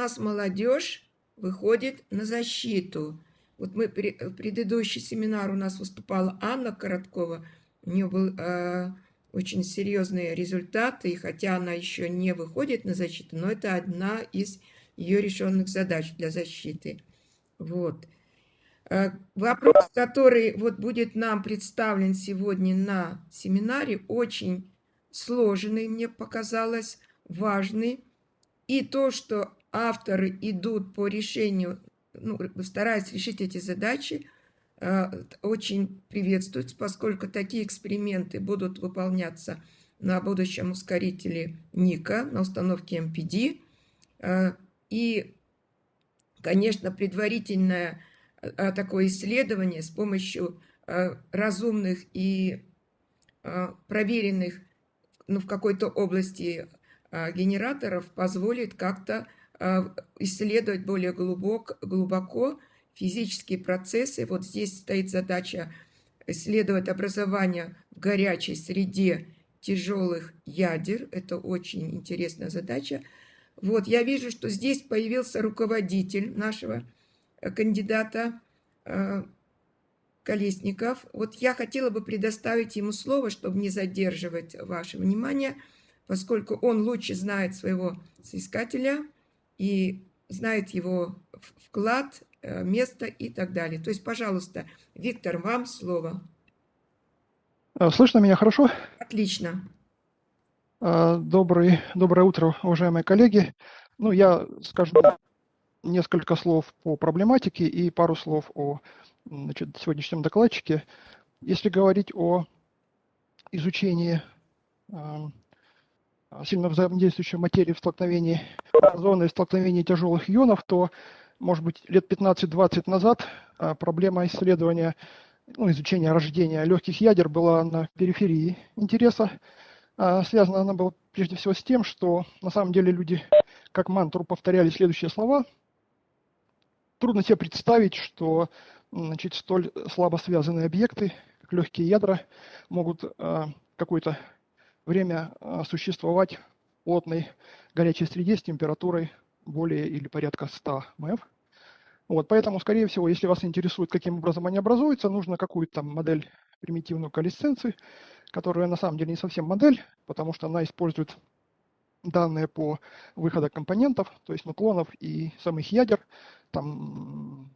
нас молодежь выходит на защиту. Вот мы, предыдущий семинар у нас выступала Анна Короткова, у нее был э, очень серьезные результаты, и хотя она еще не выходит на защиту, но это одна из ее решенных задач для защиты. Вот. Э, вопрос, который вот будет нам представлен сегодня на семинаре, очень сложный, мне показалось, важный. И то, что авторы идут по решению, ну, стараются решить эти задачи, э, очень приветствуется, поскольку такие эксперименты будут выполняться на будущем ускорителе Ника, на установке MPD. Э, и, конечно, предварительное э, такое исследование с помощью разумных и проверенных ну, в какой-то области генераторов позволит как-то исследовать более глубок, глубоко физические процессы. Вот здесь стоит задача исследовать образование в горячей среде тяжелых ядер. Это очень интересная задача. Вот, я вижу, что здесь появился руководитель нашего э, кандидата э, Колесников. Вот я хотела бы предоставить ему слово, чтобы не задерживать ваше внимание, поскольку он лучше знает своего соискателя – и знает его вклад, э, место и так далее. То есть, пожалуйста, Виктор, вам слово. А, слышно меня хорошо? Отлично. А, добрый, доброе утро, уважаемые коллеги. Ну, я скажу несколько слов по проблематике и пару слов о значит, сегодняшнем докладчике. Если говорить о изучении сильно взаимодействующей материи в столкновении, зоны столкновения тяжелых ионов, то, может быть, лет 15-20 назад а, проблема исследования, ну, изучения рождения легких ядер была на периферии интереса. А, связана она была прежде всего с тем, что на самом деле люди как мантру повторяли следующие слова. Трудно себе представить, что значит, столь слабо связанные объекты, как легкие ядра, могут а, какой-то время а, существовать в плотной горячей среде с температурой более или порядка 100 МФ. Вот, поэтому, скорее всего, если вас интересует, каким образом они образуются, нужно какую-то там модель примитивную колесценции, которая на самом деле не совсем модель, потому что она использует данные по выходу компонентов, то есть нуклонов и самих ядер, там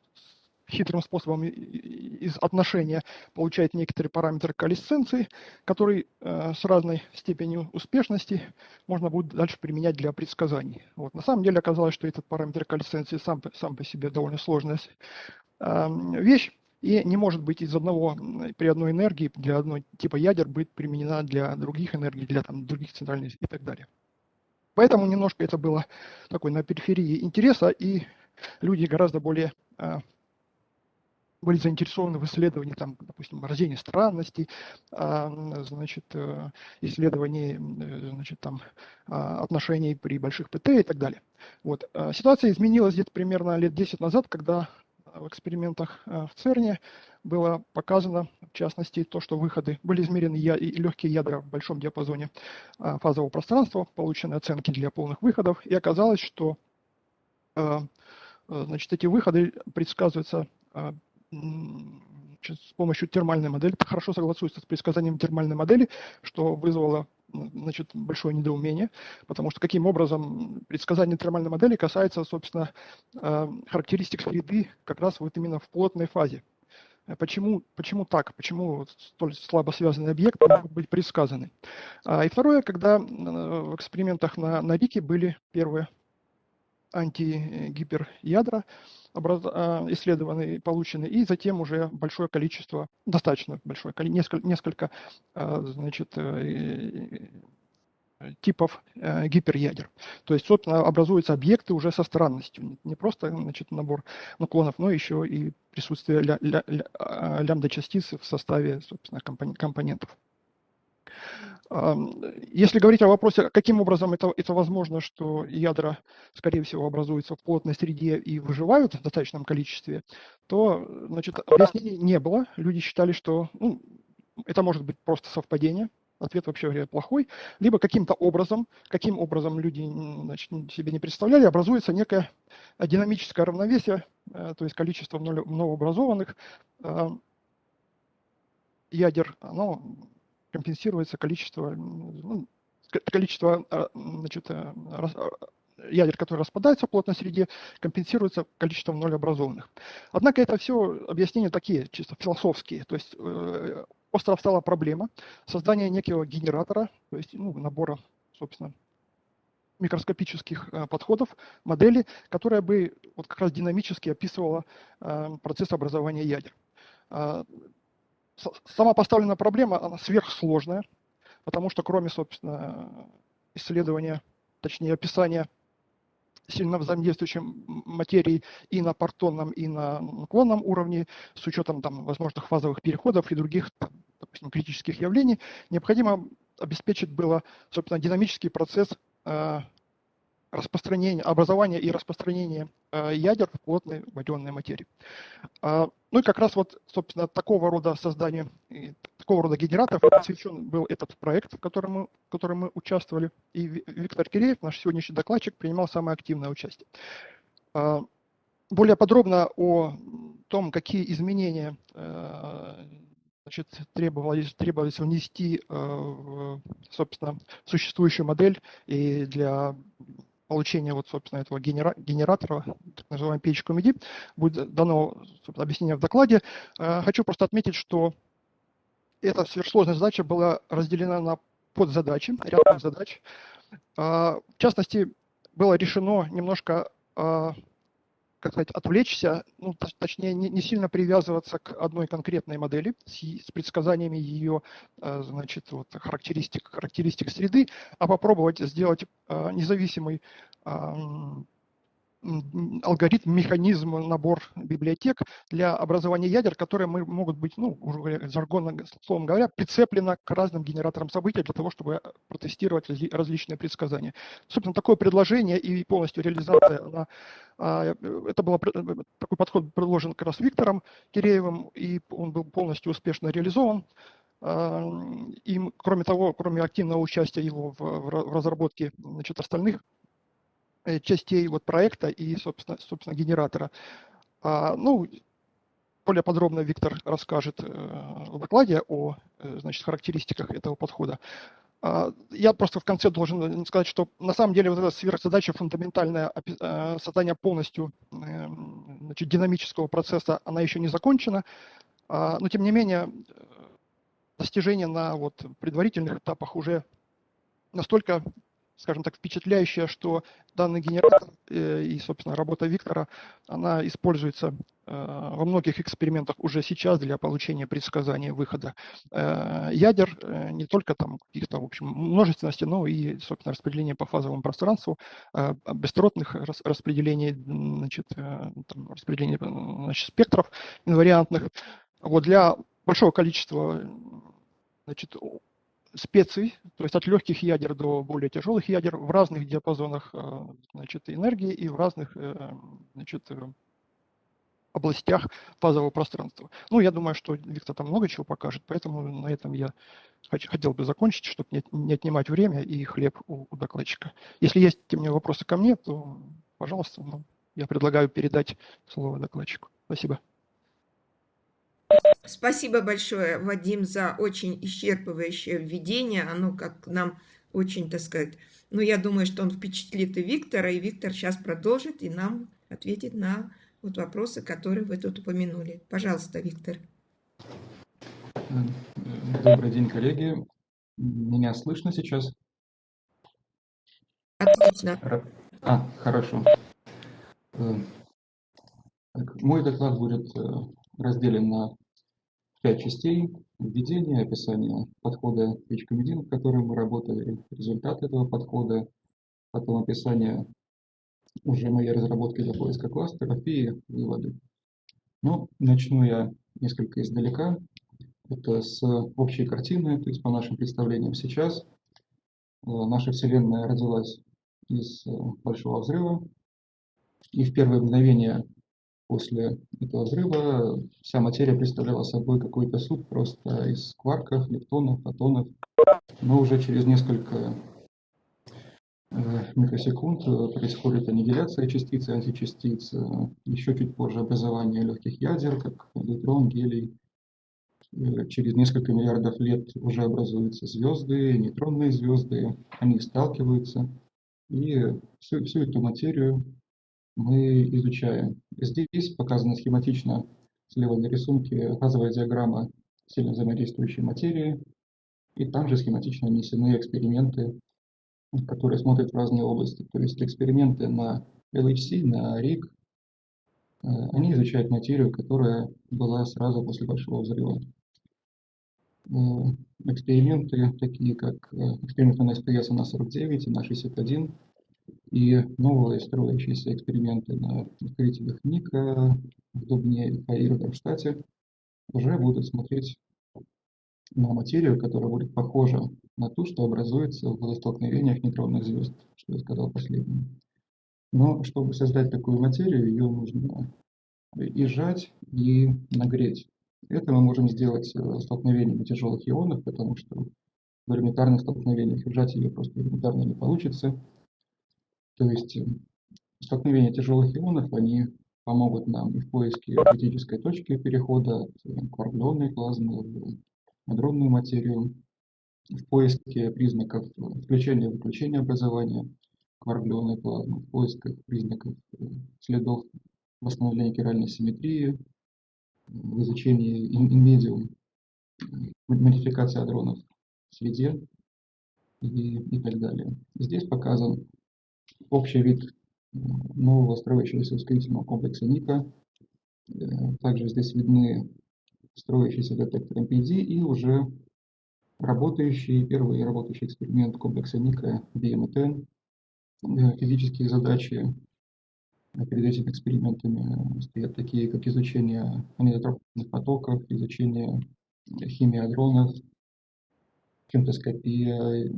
хитрым способом из отношения получает некоторый параметр колесценции, который э, с разной степенью успешности можно будет дальше применять для предсказаний. Вот. На самом деле оказалось, что этот параметр колесценции сам, сам по себе довольно сложная э, вещь, и не может быть из одного, при одной энергии для одной типа ядер быть применена для других энергий, для там, других центральных и так далее. Поэтому немножко это было такой на периферии интереса, и люди гораздо более э, были заинтересованы в исследовании, там, допустим, рождения странностей, а, значит, э, исследовании э, значит, там, а, отношений при больших ПТ и так далее. Вот. А ситуация изменилась где-то примерно лет 10 назад, когда в экспериментах в ЦЕРНе было показано, в частности, то, что выходы были измерены я, и легкие ядра в большом диапазоне фазового пространства, получены оценки для полных выходов, и оказалось, что значит, эти выходы предсказываются с помощью термальной модели, хорошо согласуется с предсказанием термальной модели, что вызвало значит, большое недоумение, потому что каким образом предсказание термальной модели касается, собственно, э, характеристик среды как раз вот именно в плотной фазе. Почему, почему так? Почему столь слабо связанные объекты могут быть предсказаны? А, и второе, когда в экспериментах на, на Рике были первые антигиперядра, а, исследованы, получены, и затем уже большое количество, достаточно большое, несколько, несколько а, значит, э, типов э, гиперядер. То есть, собственно, образуются объекты уже со странностью. Не просто значит, набор нуклонов, но еще и присутствие ля, ля, ля, а, лямбда-частиц в составе, собственно, компонентов. Если говорить о вопросе, каким образом это, это возможно, что ядра, скорее всего, образуются в плотной среде и выживают в достаточном количестве, то значит, объяснений не было. Люди считали, что ну, это может быть просто совпадение, ответ вообще плохой, либо каким-то образом, каким образом люди значит, себе не представляли, образуется некое динамическое равновесие, то есть количество новообразованных ядер, оно компенсируется количество, ну, количество значит, ядер, которые распадаются в плотной среде, компенсируется количеством ноль образованных. Однако это все объяснения такие, чисто философские. То есть э, остро встала проблема создания некого генератора, то есть ну, набора, собственно, микроскопических э, подходов, модели, которая бы вот как раз динамически описывала э, процесс образования ядер. Сама поставленная проблема, она сверхсложная, потому что кроме, собственно, исследования, точнее описания сильно взаимодействующим материи и на партонном, и на наклонном уровне, с учетом там, возможных фазовых переходов и других допустим, критических явлений, необходимо обеспечить было, собственно, динамический процесс э, распространения, образования и распространения э, ядер в плотной водяной материи. Э, ну и как раз вот, собственно, такого рода созданию, такого рода генераторов посвящен был этот проект, в котором мы, в котором мы участвовали. И Виктор Киреев, наш сегодняшний докладчик, принимал самое активное участие. Э, более подробно о том, какие изменения значит, требовалось, требовалось внести, собственно, существующую модель и для получения вот, собственно, этого генера генератора, так называемый PHComedy, будет дано объяснение в докладе. Э, хочу просто отметить, что эта сверхсложная задача была разделена на подзадачи, ряд подзадач. Э, в частности, было решено немножко э, как сказать, отвлечься, ну, точнее, не, не сильно привязываться к одной конкретной модели с, с предсказаниями ее, значит, вот, характеристик, характеристик среды, а попробовать сделать независимый алгоритм, механизм, набор библиотек для образования ядер, которые мы, могут быть, ну, уже жаргонно, словом говоря, прицеплены к разным генераторам событий для того, чтобы протестировать различные предсказания. Собственно, такое предложение и полностью реализация, она, а, это был такой подход предложен как раз Виктором Киреевым, и он был полностью успешно реализован. А, и, кроме того, кроме активного участия его в, в разработке значит, остальных Э, частей вот проекта и, собственно, собственно генератора. А, ну, более подробно Виктор расскажет э, в докладе о э, значит, характеристиках этого подхода. А, я просто в конце должен сказать, что на самом деле вот эта сверхзадача фундаментальная создание полностью значит, динамического процесса, она еще не закончена. А, но тем не менее, достижения на вот предварительных этапах уже настолько скажем так, впечатляющая, что данный генератор э, и, собственно, работа Виктора, она используется э, во многих экспериментах уже сейчас для получения предсказания выхода э, ядер, не только там каких-то, в общем, множественности, но и, собственно, распределение по фазовому пространству, бесстротных распределений, значит, там, распределение значит, спектров инвариантных. Вот для большого количества значит, специй, то есть от легких ядер до более тяжелых ядер в разных диапазонах э, значит, энергии и в разных э, значит, э, областях фазового пространства. Ну, я думаю, что Виктор там много чего покажет, поэтому на этом я хотел бы закончить, чтобы не, не отнимать время и хлеб у, у докладчика. Если есть у меня вопросы ко мне, то, пожалуйста, ну, я предлагаю передать слово докладчику. Спасибо. Спасибо большое, Вадим, за очень исчерпывающее введение. Оно как нам очень, так сказать, ну, я думаю, что он впечатлит и Виктора, и Виктор сейчас продолжит и нам ответит на вот вопросы, которые вы тут упомянули. Пожалуйста, Виктор. Добрый день, коллеги. Меня слышно сейчас? Отлично. А, хорошо. Э, мой доклад будет э, разделен на пять частей. Введение, описание подхода PHP-медин, в котором мы работали, результат этого подхода, потом описание уже моей разработки для поиска кластеров и выводы. Ну, начну я несколько издалека. Это с общей картины, то есть по нашим представлениям сейчас. Э, наша Вселенная родилась из э, Большого Взрыва, и в первые мгновения после этого взрыва вся материя представляла собой какой-то суд просто из кварков, лептонов, фотонов. Но уже через несколько э, микросекунд э, происходит аннигиляция частиц и античастиц. Э, Еще чуть позже образование легких ядер, как нейтрон, гелий. Через несколько миллиардов лет уже образуются звезды, нейтронные звезды. Они сталкиваются. И всю, всю эту материю мы изучаем. Здесь показана схематично, слева на рисунке, газовая диаграмма сильно взаимодействующей материи. И там же схематично нанесены эксперименты, которые смотрят в разные области. То есть эксперименты на LHC, на RIG, э, они изучают материю, которая была сразу после Большого взрыва. Э, эксперименты, такие как э, эксперимент на SPS на 49 и на 61, и новые строящиеся эксперименты на открытиях Ника в Дубне и штате уже будут смотреть на материю, которая будет похожа на ту, что образуется в столкновениях нейтронных звезд, что я сказал последним. Но чтобы создать такую материю, ее нужно и сжать, и нагреть. Это мы можем сделать столкновениями тяжелых ионов, потому что в элементарных столкновениях сжать ее просто элементарно не получится. То есть э, столкновения тяжелых ионов, они помогут нам и в поиске критической точки перехода от э, кварглионной плазмы в адронную материю, в поиске признаков включения и выключения образования кварглионной плазмы, в поисках признаков э, следов восстановления киральной симметрии, в изучении инмедиум, модификации адронов в среде и, и так далее. Здесь показан общий вид нового строящегося ускорительного комплекса НИКа. Э, также здесь видны строящийся детектор MPD и уже работающий, первый работающий эксперимент комплекса Ника BMTN. Э, физические задачи перед этими экспериментами стоят такие, как изучение анидотропных потоков, изучение химии адронов, фемтоскопия,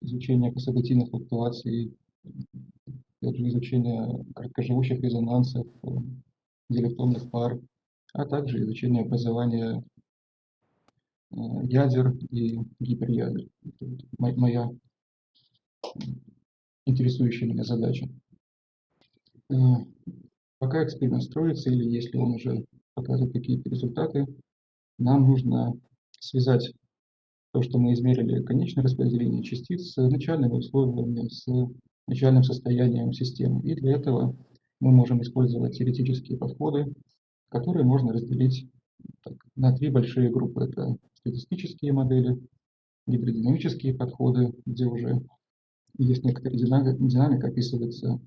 изучение кособытийных флуктуаций для изучения короткоживущих резонансов, э, дилектонных пар, а также изучение образования э, ядер и гиперядер. Это моя интересующая меня задача. Э, пока эксперимент строится или если он уже показывает какие-то результаты, нам нужно связать то, что мы измерили конечное распределение частиц с начальными условиями, с начальным состоянием системы. И для этого мы можем использовать теоретические подходы, которые можно разделить так, на три большие группы. Это статистические модели, гидродинамические подходы, где уже есть некоторая динамика, описывается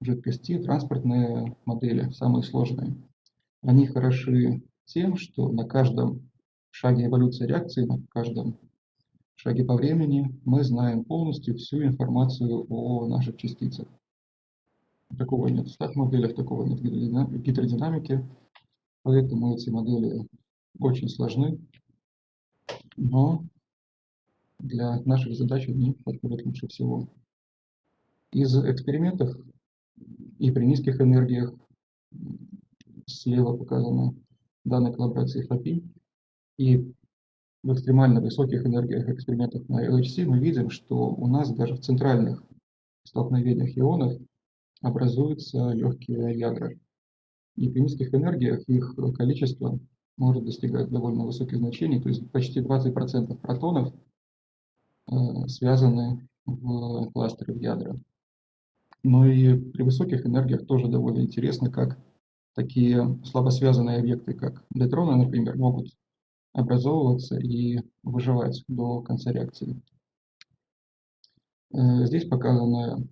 жидкости, транспортные модели, самые сложные. Они хороши тем, что на каждом шаге эволюции реакции, на каждом шаге по времени мы знаем полностью всю информацию о наших частицах. Такого нет в стат-моделях, такого нет в гидродинамике, поэтому эти модели очень сложны, но для наших задач они подходят лучше всего. Из экспериментов и при низких энергиях слева показаны данные коллаборации FAPI, и в экстремально высоких энергиях экспериментов на LHC мы видим, что у нас даже в центральных столкновениях ионов образуются легкие ядра. И при низких энергиях их количество может достигать довольно высоких значений, то есть почти 20% протонов э, связаны в кластеры в ядра. Но и при высоких энергиях тоже довольно интересно, как такие слабосвязанные объекты, как дейтроны, например, могут образовываться и выживать до конца реакции. Э, здесь показано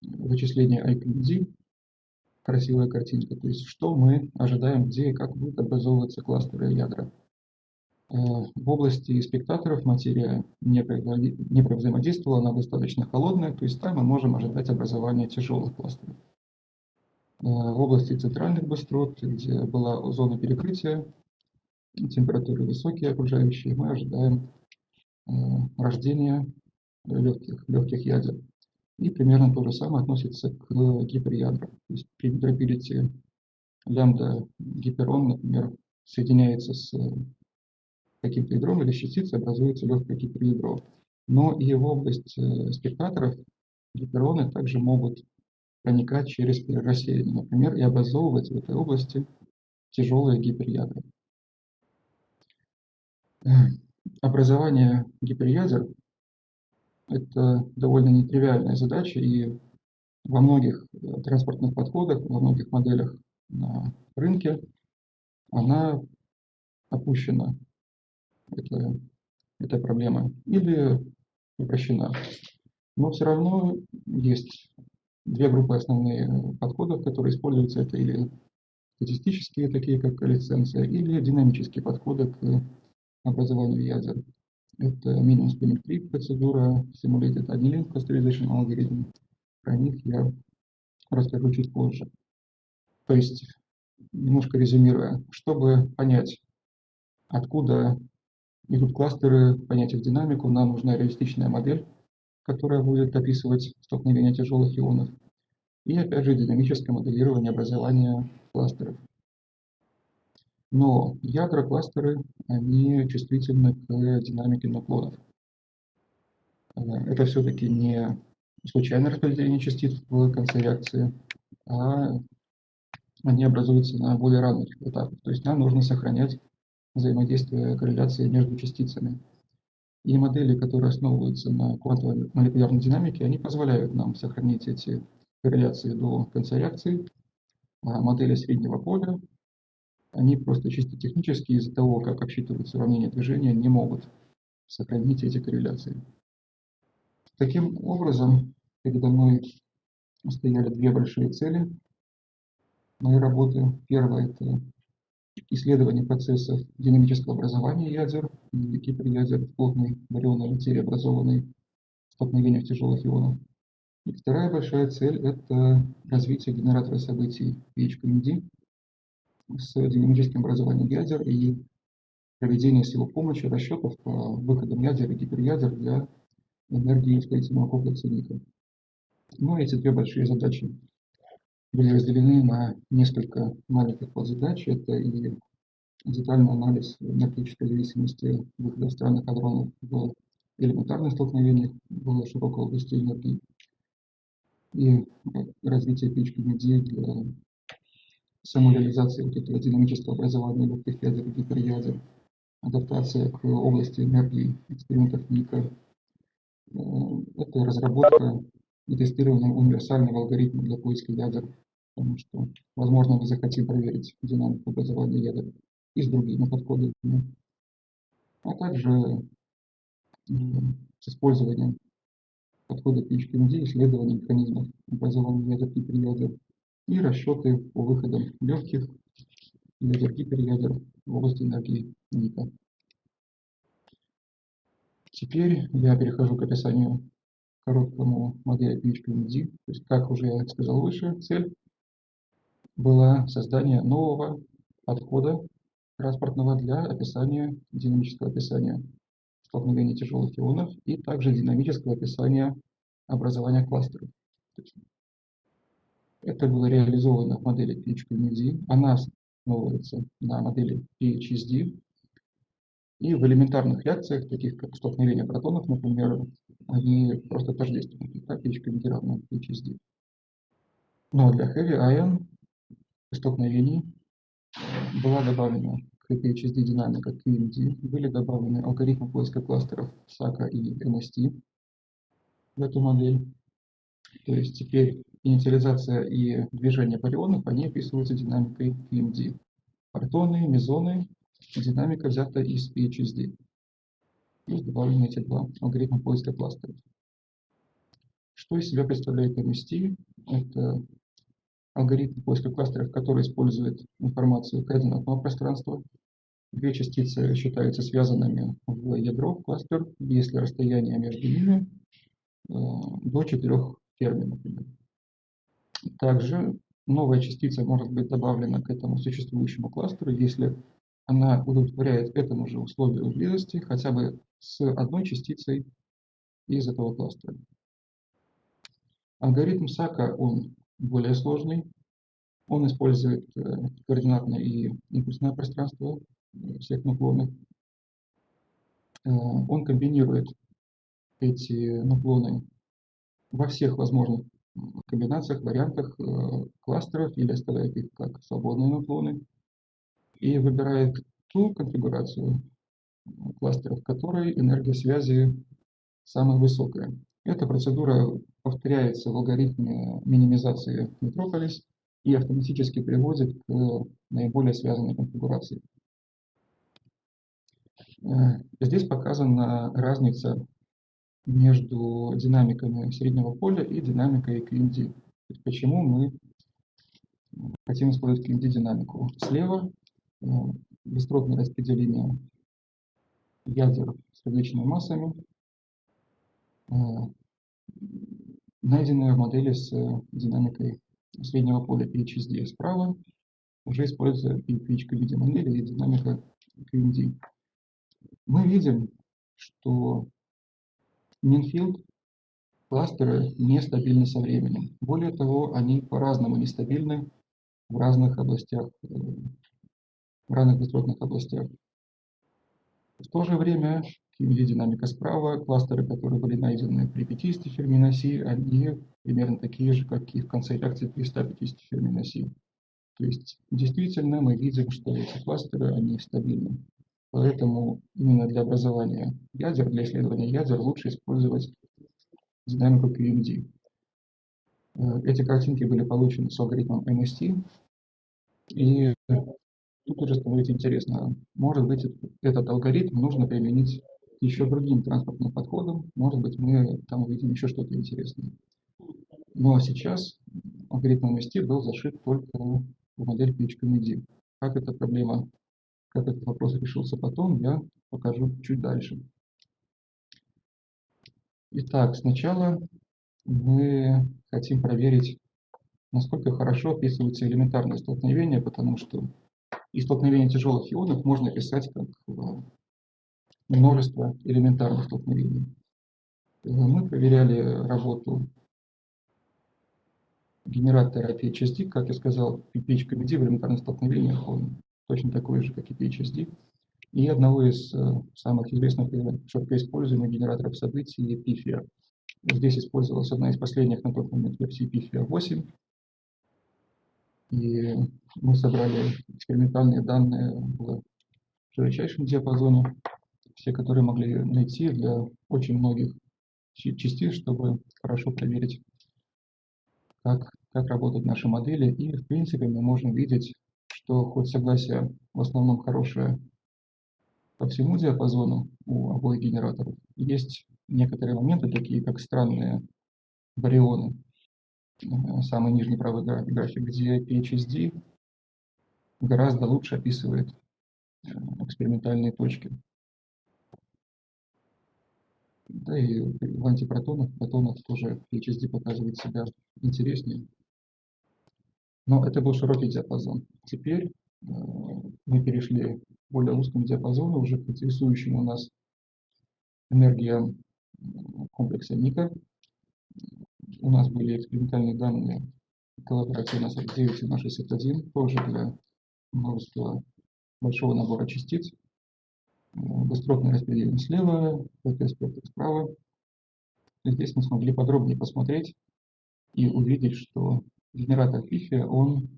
вычисление IPD, красивая картинка, то есть что мы ожидаем, где и как будут образовываться кластеры ядра. Э, в области спектаторов материя не взаимодействовала, она достаточно холодная, то есть там мы можем ожидать образования тяжелых кластеров. Э, в области центральных быстрот, где была зона перекрытия, температуры высокие окружающие, мы ожидаем э, рождения легких, легких ядер. И примерно то же самое относится к гиперядрам. То есть при гидробилити лямбда гиперон, например, соединяется с каким-то ядром или частицей, образуется легкое гиперядро. Но и в область э, спектраторов гипероны также могут проникать через рассеяние, например, и образовывать в этой области тяжелые гиперядра. Образование гиперядер – это довольно нетривиальная задача, и во многих э, транспортных подходах, во многих моделях на рынке она опущена, эта, эта проблема, или упрощена. Но все равно есть две группы основные подходов, которые используются. Это или статистические, такие как коэффициенция, или динамические подходы к образованию ядер. Это minimum spinning tree процедура, simulated annealing clusterization algorithm. Про них я расскажу чуть позже. То есть, немножко резюмируя, чтобы понять, откуда идут кластеры, понять их динамику, нам нужна реалистичная модель, которая будет описывать столкновение тяжелых ионов. И опять же динамическое моделирование образования кластеров. Но ядра кластеры, они чувствительны к динамике наклонов. Э, это все-таки не случайное распределение частиц в конце реакции, а они образуются на более ранних этапах. То есть нам нужно сохранять взаимодействие корреляции между частицами. И модели, которые основываются на квантовой молекулярной динамике, они позволяют нам сохранить эти корреляции до конца реакции. А модели среднего поля, они просто чисто технически из-за того, как обсчитываются уравнения движения, не могут сохранить эти корреляции. Таким образом, передо мной стояли две большие цели моей работы. Первое – это исследование процессов динамического образования ядер и гиперядер в плотной барионной материи, образованной столкновением тяжелых ионов. И вторая большая цель – это развитие генератора событий PHPMD с динамическим образованием ядер и проведение с его помощью расчетов по выходам ядер и гиперядер для энергии ускорительного комплекса Ника. Но эти две большие задачи были разделены на несколько маленьких подзадач. Это и детальный анализ энергетической зависимости выхода странных адронов в элементарных столкновениях в широкой области энергии и развитие печки меди для самореализации вот этого динамического образования легких ядер и гиперядер, адаптация к области энергии экспериментов Ника, Э, это разработка и тестирование универсального алгоритма для поиска ядер, потому что, возможно, мы захотим проверить динамику образования ядер и с другими подходами, а также э, с использованием подхода PHPMD, исследования механизмов образования ядер гиперядер и расчеты по выходам легких ядер гиперядер в области энергии НИКа. Теперь я перехожу к описанию короткому модели PHP-MD. То есть, как уже я сказал выше, цель была создание нового подхода транспортного для описания, динамического описания столкновения тяжелых ионов и также динамического описания образования кластеров. Это было реализовано в модели PHP-MD. Она основывается на модели PHSD, и в элементарных реакциях, таких как столкновение протонов, например, они просто тождественны, так HPMD равно HSD. Но для Heavy Ion столкновений была добавлена к PHSD динамика QMD, были добавлены алгоритмы поиска кластеров SACA и MST в эту модель. То есть теперь инициализация и движение барионов, они описываются динамикой QMD. Протоны, мезоны Динамика взята из PHSD. Плюс добавлены эти два алгоритма поиска кластеров. Что из себя представляет MST? Это алгоритм поиска кластеров, который использует информацию координатного пространства. Две частицы считаются связанными в ядро, в кластер, если расстояние между ними э, до 4 ферми, например. Также новая частица может быть добавлена к этому существующему кластеру, если она удовлетворяет этому же условию близости хотя бы с одной частицей из этого кластера. Алгоритм Сака, он более сложный. Он использует э, координатное и импульсное пространство э, всех нуклонов. Он комбинирует эти нуклоны во всех возможных комбинациях, вариантах кластеров или оставляет их как свободные нуклоны и выбирает ту конфигурацию кластеров, в которой энергия связи самая высокая. Эта процедура повторяется в алгоритме минимизации Metropolis и автоматически приводит к наиболее связанной конфигурации. Э, здесь показана разница между динамиками среднего поля и динамикой QMD. Почему мы хотим использовать QMD динамику? Слева э, быстротное распределение ядер с различными массами, э, найденные в модели с динамикой среднего поля PHSD справа, уже используя и пичка в виде модели, и динамика QMD. Мы видим, что Минфилд кластеры нестабильны со временем. Более того, они по-разному нестабильны в разных областях, э, в разных быстротных областях. В то же время, QED динамика справа, кластеры, которые были найдены при 50 ферми на они примерно такие же, как и в конце реакции при 150 ферми на. То есть действительно мы видим, что эти кластеры, они стабильны. Поэтому именно для образования ядер, для исследования ядер лучше использовать динамику QMD. Э, эти картинки были получены с алгоритмом MST, и Тут уже становится интересно, может быть, этот алгоритм нужно применить еще другим транспортным подходом, может быть, мы там увидим еще что-то интересное. Но сейчас алгоритм MST был зашит только в модель PHP-MIDI. Как эта проблема, как этот вопрос решился потом, я покажу чуть дальше. Итак, сначала мы хотим проверить, насколько хорошо описываются элементарные столкновения, потому что и столкновение тяжелых ионов можно писать как э, множество элементарных столкновений. Э, мы проверяли работу генератора PHSD, как я сказал, PHKBD в элементарных столкновениях, он точно такой же, как и PHSD. И одного из э, самых известных широко используемых генераторов событий PIFIA. Здесь использовалась одна из последних на тот момент версий PIFIA 8, и мы собрали экспериментальные данные в широчайшем диапазоне, все, которые могли найти для очень многих частиц, чтобы хорошо проверить, как, как работают наши модели. И, в принципе, мы можем видеть, что хоть согласие в основном хорошее по всему диапазону у обоих генераторов, есть некоторые моменты, такие как странные барионы, Э, самый нижний правый график, где PHSD гораздо лучше описывает э, экспериментальные точки. Да и в антипротонах, протонах тоже PHSD показывает себя интереснее. Но это был широкий диапазон. Теперь э, мы перешли к более узкому диапазону, уже к интересующему нас энергия комплекса Ника, у нас были экспериментальные данные коллаборации на 49 и на 61, тоже для множества большого набора частиц. Быстротное распределение слева, ПТ-спектр справа. И здесь мы смогли подробнее посмотреть и увидеть, что генератор ФИФИ, он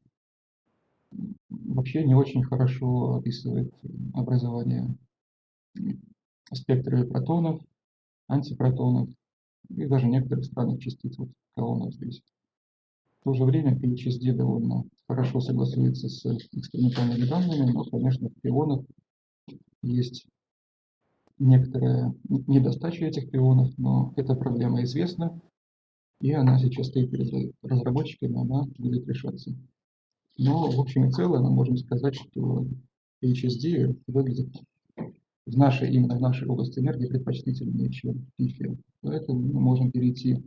вообще не очень хорошо описывает образование спектра протонов, антипротонов, и даже некоторых странных частиц, вот колоннах здесь. В то же время PHSD довольно хорошо согласуется с экспериментальными данными, но, конечно, в пионах есть некоторая недостача этих пионов, но эта проблема известна, и она сейчас стоит перед разработчиками, она будет решаться. Но в общем и целом мы можем сказать, что PHSD выглядит в нашей, именно в нашей области энергии предпочтительнее, чем пифия. Поэтому мы можем перейти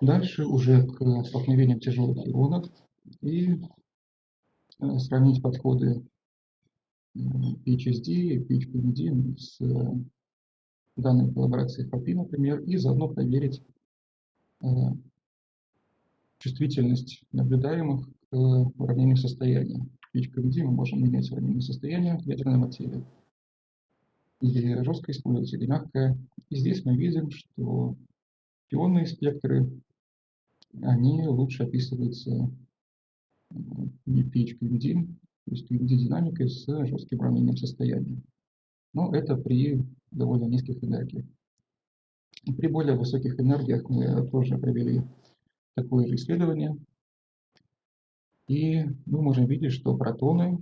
дальше уже к столкновениям тяжелых ионов и э, сравнить подходы PHSD и PHPMD с данной коллаборацией FAPI, например, и заодно проверить э, чувствительность наблюдаемых уравнению состояния. PHPMD мы можем менять уравнение состояния ядерной материи. Или жесткое использовать, или мягкое. И здесь мы видим, что ионные спектры, они лучше описываются PHPMD, то есть PHPMD-динамикой с жестким уравнением состояния. Но это при довольно низких энергиях. При более высоких энергиях мы тоже провели такое же исследование. И мы можем видеть, что протоны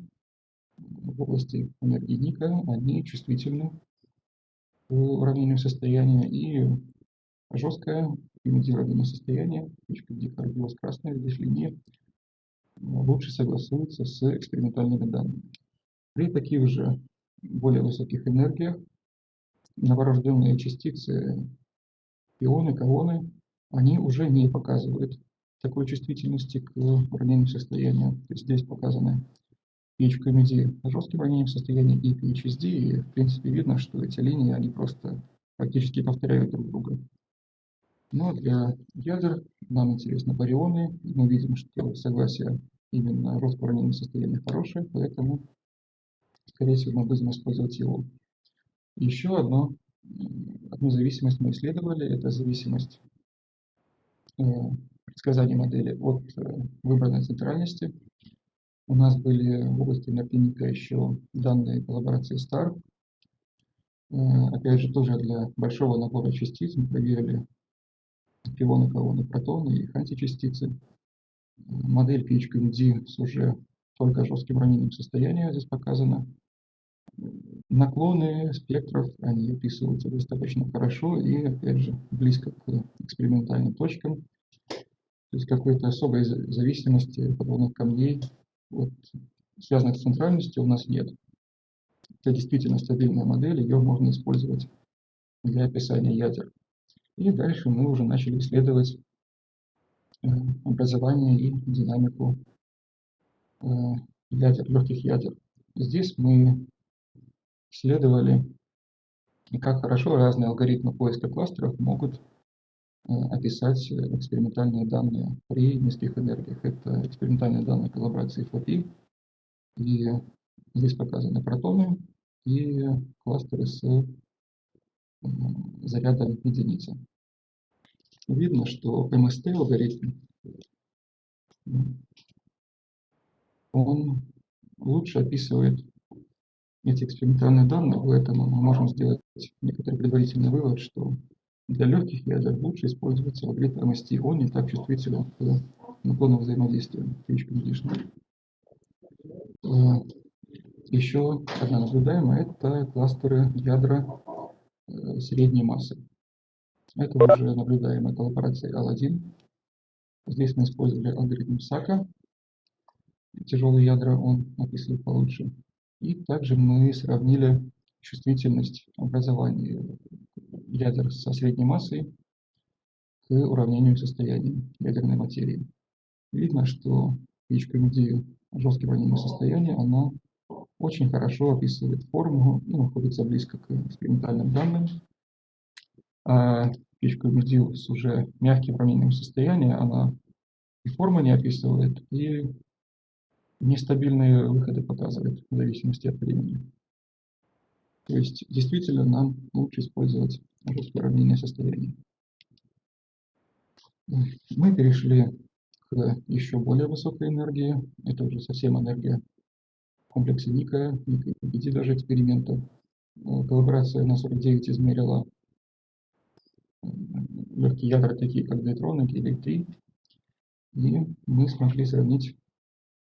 в области энергии Ника, они чувствительны к уравнению состояния и жесткое имитирование состояния, HPD кардиоз красной здесь линии, лучше согласуется с экспериментальными данными. При таких же более высоких энергиях новорожденные частицы, ионы, кавоны, они уже не показывают такой чувствительности к уравнению состояния. То есть здесь показаны pH QMD жестким уравнением состояния и PHSD, и в принципе видно, что эти линии, они просто практически повторяют друг друга. Но для ядер нам интересны барионы, и мы видим, что согласие именно жесткого уравнения состояния хорошее, поэтому, скорее всего, мы будем использовать его. Еще одно, одну зависимость мы исследовали, это зависимость э, предсказания модели от э, выбранной центральности. У нас были в области энергетика еще данные коллаборации STAR. Э, опять же, тоже для большого набора частиц мы проверили пионы, колонны, протоны и их античастицы. Модель PHQMD с уже только жестким уравнением состояния здесь показана. Наклоны спектров, они описываются достаточно хорошо и, опять же, близко к экспериментальным точкам. То есть какой-то особой зависимости подводных камней, вот, связанных с центральностью, у нас нет. Это действительно стабильная модель, ее можно использовать для описания ядер. И дальше мы уже начали исследовать э, образование и динамику э, ядер, легких ядер. Здесь мы исследовали, как хорошо разные алгоритмы поиска кластеров могут э, описать экспериментальные данные при низких энергиях. Это экспериментальные данные коллаборации FLAPI. И здесь показаны протоны и кластеры с зарядом единицы. Видно, что МСТ алгоритм, он лучше описывает эти экспериментальные данные, поэтому мы можем сделать некоторый предварительный вывод, что для легких ядер лучше используется алгоритм МСТ, он не так чувствителен к наклонному взаимодействию PHP Еще одна наблюдаемая – это кластеры ядра Э, средней массы. Это уже наблюдаемая коллаборация L1. Здесь мы использовали алгоритм Сака. Тяжелые ядра он описывает получше. И также мы сравнили чувствительность образования ядер со средней массой к уравнению состояния ядерной материи. Видно, что PHPMD жесткое уравнение состояния, она очень хорошо описывает форму и находится близко к экспериментальным данным. А печка Медил с уже мягким уравнением состояния, она и форму не описывает, и нестабильные выходы показывает в зависимости от времени. То есть действительно нам лучше использовать жесткое уравнение состояния. Мы перешли к еще более высокой энергии. Это уже совсем энергия комплексе Ника, Ника и даже экспериментов. Э, коллаборация на 49 измерила легкие ядра, такие как дейтроны, гелий-3. И мы смогли сравнить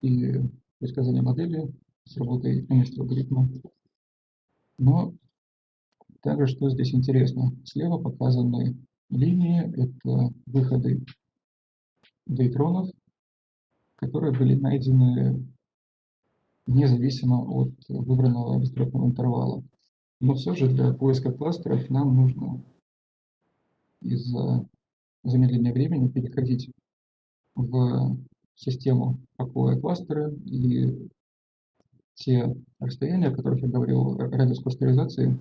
и предсказание модели с работой немецкого алгоритма. Но также, что здесь интересно, слева показаны линии, это выходы дейтронов, которые были найдены независимо от выбранного беспилотного интервала. Но все же для поиска кластеров нам нужно из-за замедления времени переходить в систему покоя кластера и те расстояния, о которых я говорил, радиус кластеризации,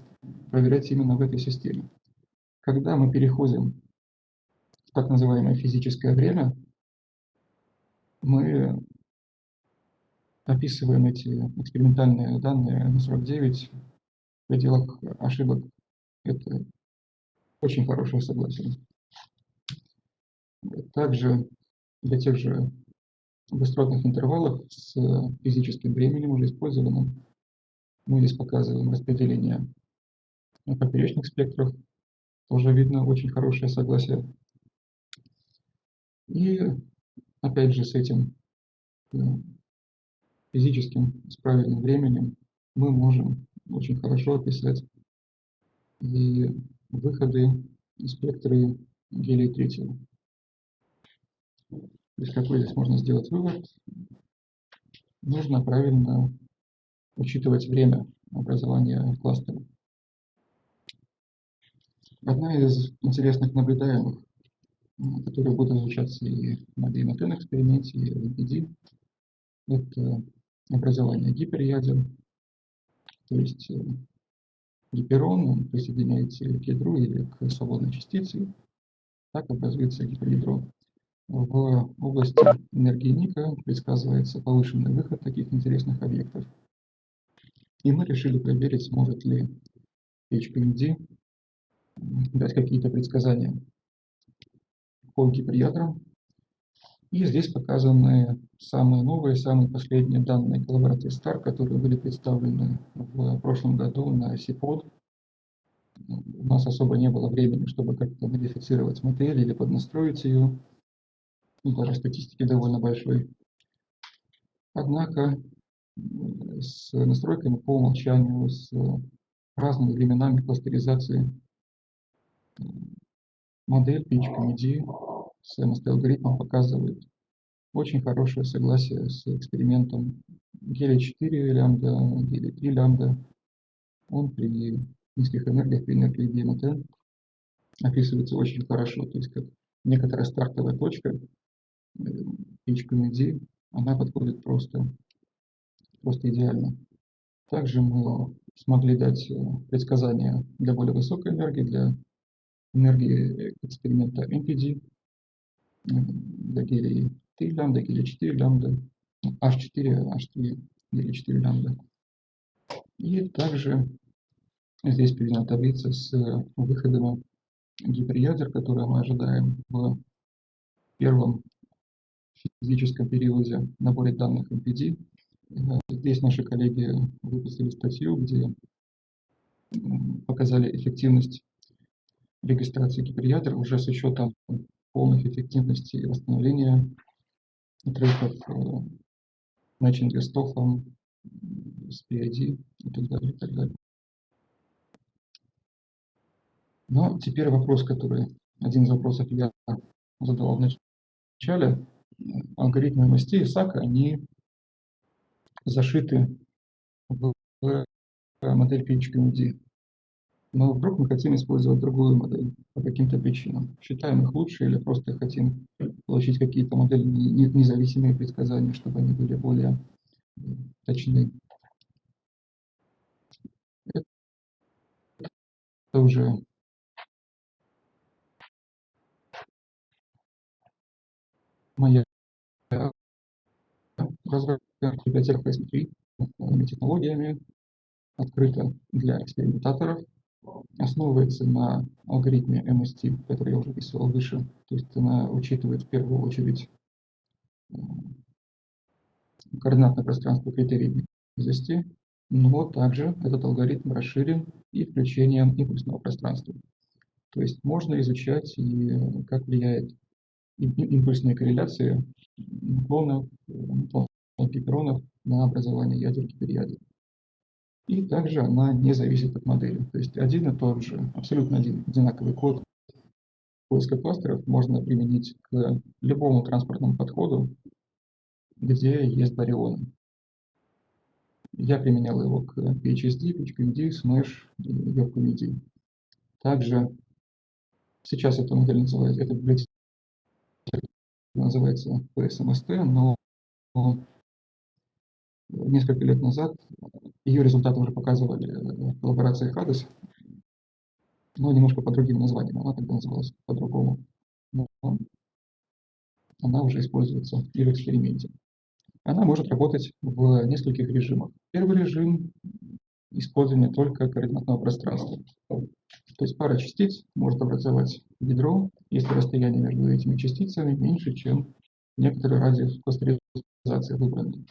проверять именно в этой системе. Когда мы переходим в так называемое физическое время, мы описываем эти экспериментальные данные на 49 в пределах ошибок. Это очень хорошее согласие. Также для тех же быстротных интервалов с физическим временем уже использованным мы здесь показываем распределение поперечных спектров. Тоже видно очень хорошее согласие. И опять же с этим э, физическим, с правильным временем мы можем очень хорошо описать и выходы и спектры гелия третьего. То есть какой здесь можно сделать вывод? Нужно правильно учитывать время образования кластера. Одна из интересных наблюдаемых, которые будут изучаться и на DMTN эксперименте, и в NPD, это образование гиперядер, то есть э, гиперон, он присоединяется к ядру или к свободной частице, так образуется гиперядро. В области энергии Ника предсказывается повышенный выход таких интересных объектов. И мы решили проверить, сможет ли HPMD дать какие-то предсказания по гиперядрам. И здесь показаны самые новые, самые последние данные коллаборации STAR, которые были представлены в прошлом году на CPOD. У нас особо не было времени, чтобы как-то модифицировать модель или поднастроить ее. И даже статистики довольно большой. Однако с настройками по умолчанию, с разными временами кластеризации модель PHPMD с MST-алгоритмом показывает очень хорошее согласие с экспериментом гелия 4 лямбда, гелия 3 лямбда. Он при низких энергиях, при энергии ДМТ описывается очень хорошо, то есть как некоторая стартовая точка PHPMD, она подходит просто, просто идеально. Также мы смогли дать предсказания для более высокой энергии, для энергии эксперимента MPD, для гелия 3 лямбда, гелия 4 лямбда, H4, H3, гелия 4 лямбда. И также здесь приведена таблица с выходами гиперядер, которые мы ожидаем в первом физическом периоде наборе данных MPD. Здесь наши коллеги выпустили статью, где показали эффективность регистрации гиперядер уже с учетом полной эффективности и восстановления треков, матчинга с TOFM, с PID и так далее, и так далее. Но теперь вопрос, который, один из вопросов я задавал в начале. Алгоритмы MST и SAC, они зашиты в модель PHQMD. Но вдруг мы хотим использовать другую модель по каким-то причинам. Считаем их лучше или просто хотим получить какие-то модели независимые предсказания, чтобы они были более точны. Это уже моя разработка библиотека PSP технологиями открыта для экспериментаторов основывается на алгоритме MST, который я уже описывал выше. То есть она учитывает в первую очередь координатное пространство критерий близости, но также этот алгоритм расширен и включением импульсного пространства. То есть можно изучать и как влияет импульсные корреляции клонов, гиперонов на образование ядер гиперядер. И также она не зависит от модели. То есть один и тот же, абсолютно один, одинаковый код поиска кластеров можно применить к любому транспортному подходу, где есть барионы. Я применял его к PHSD, PHPMD, Smash и WebQMD. Также сейчас эта модель называется, эта библиотека называется PSMST, но несколько лет назад ее результаты уже показывали в коллаборации Hades, но немножко по другим названиям. Она тогда называлась по-другому. Она уже используется и в эксперименте. она может работать в нескольких режимах. Первый режим – использование только координатного пространства. То есть пара частиц может образовать ядро, если расстояние между этими частицами меньше, чем некоторый радиус кластеризации выбранный.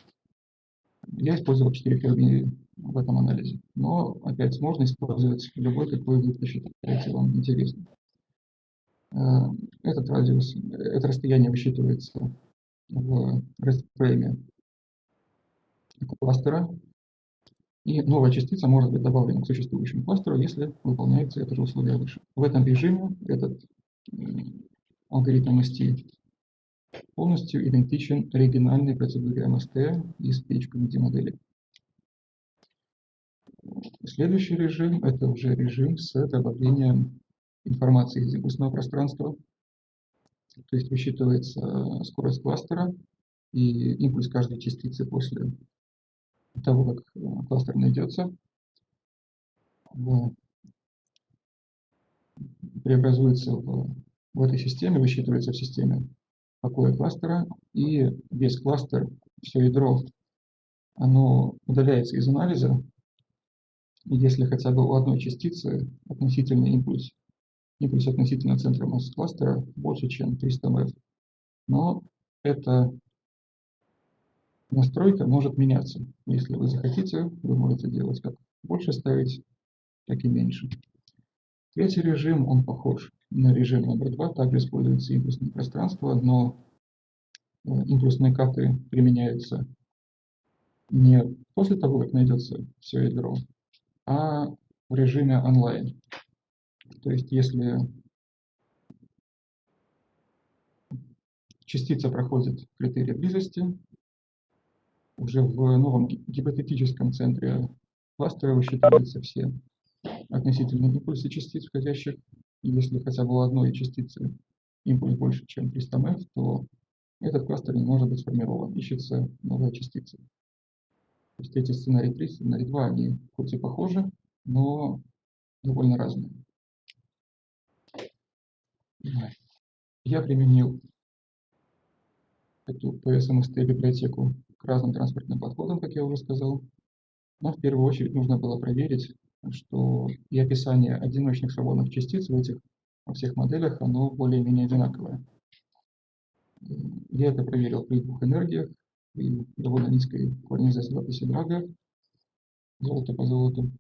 Я использовал 4 Ферми в этом анализе, но опять можно использовать любой, какой вы посчитаете вам интересным. Э, этот радиус, это расстояние высчитывается в REST-фрейме кластера, и новая частица может быть добавлена к существующему кластеру, если выполняется это же условие выше. В этом режиме этот алгоритм ST полностью идентичен оригинальной процедуре MST из PHP модели. Следующий режим – это уже режим с добавлением информации из импульсного пространства. То есть высчитывается скорость кластера и импульс каждой частицы после того, как э, кластер найдется. Преобразуется в, в этой системе, высчитывается в системе покоя кластера, и весь кластер, все ядро, оно удаляется из анализа, если хотя бы у одной частицы относительный импульс, импульс относительно центра массы кластера больше, чем 300 МФ. Но эта настройка может меняться. Если вы захотите, вы можете делать как больше ставить, так и меньше. Третий режим, он похож на режим номер два, также используется импульсное пространство, но э, импульсные карты применяются не после того, как найдется все ядро, а в режиме онлайн. То есть если частица проходит критерии близости, уже в новом гипотетическом центре кластера высчитываются все относительные импульсы частиц входящих. И если хотя бы одной частицы импульс больше, чем 300 МФ, то этот кластер не может быть сформирован. Ищется новая частица. То есть эти сценарии 3, сценарий 2, они хоть и похожи, но довольно разные. Я применил эту PSMST библиотеку разным транспортным подходам, как я уже сказал. Но в первую очередь нужно было проверить, что и описание одиночных свободных частиц в этих во всех моделях, оно более-менее одинаковое. Я это проверил при двух энергиях, при довольно низкой координации 252 Г, золото по золоту.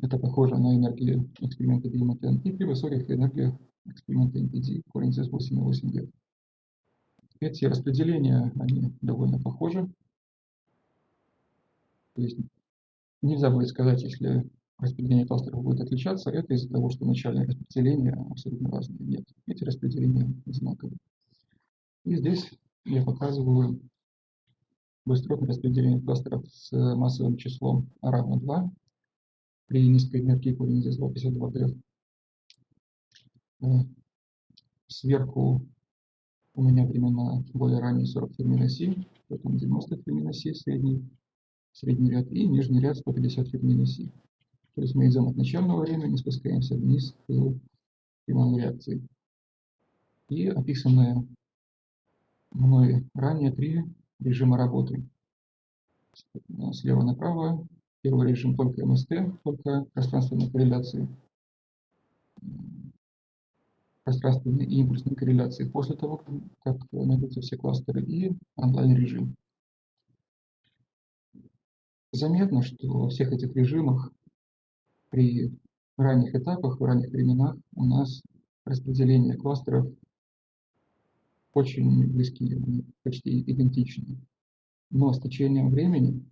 Это похоже на энергии эксперимента BMTN и при высоких энергиях эксперимента NPD, корень 8,8 Г. Эти распределения, они довольно похожи. То есть нельзя будет сказать, если распределение кластеров будет отличаться, это из-за того, что начальные распределения абсолютно разные. Нет, эти распределения одинаковые. И здесь я показываю быстротное распределение кластеров с массовым числом равно 2 при низкой энергии корень из 252 d. Сверху у меня времена более ранние 40 ферми оси, потом 90 ферми оси средний, средний ряд и нижний ряд 150 ферми оси. То есть мы идем от начального времени, спускаемся вниз к финальной реакции. И описанные мной ранее три режима работы. Слева направо. Первый режим только МСТ, только пространственной корреляции пространственной и импульсной корреляции после того, как найдутся все кластеры и онлайн-режим. Заметно, что во всех этих режимах при ранних этапах, в ранних временах у нас распределение кластеров очень близки, почти идентичны. Но с течением времени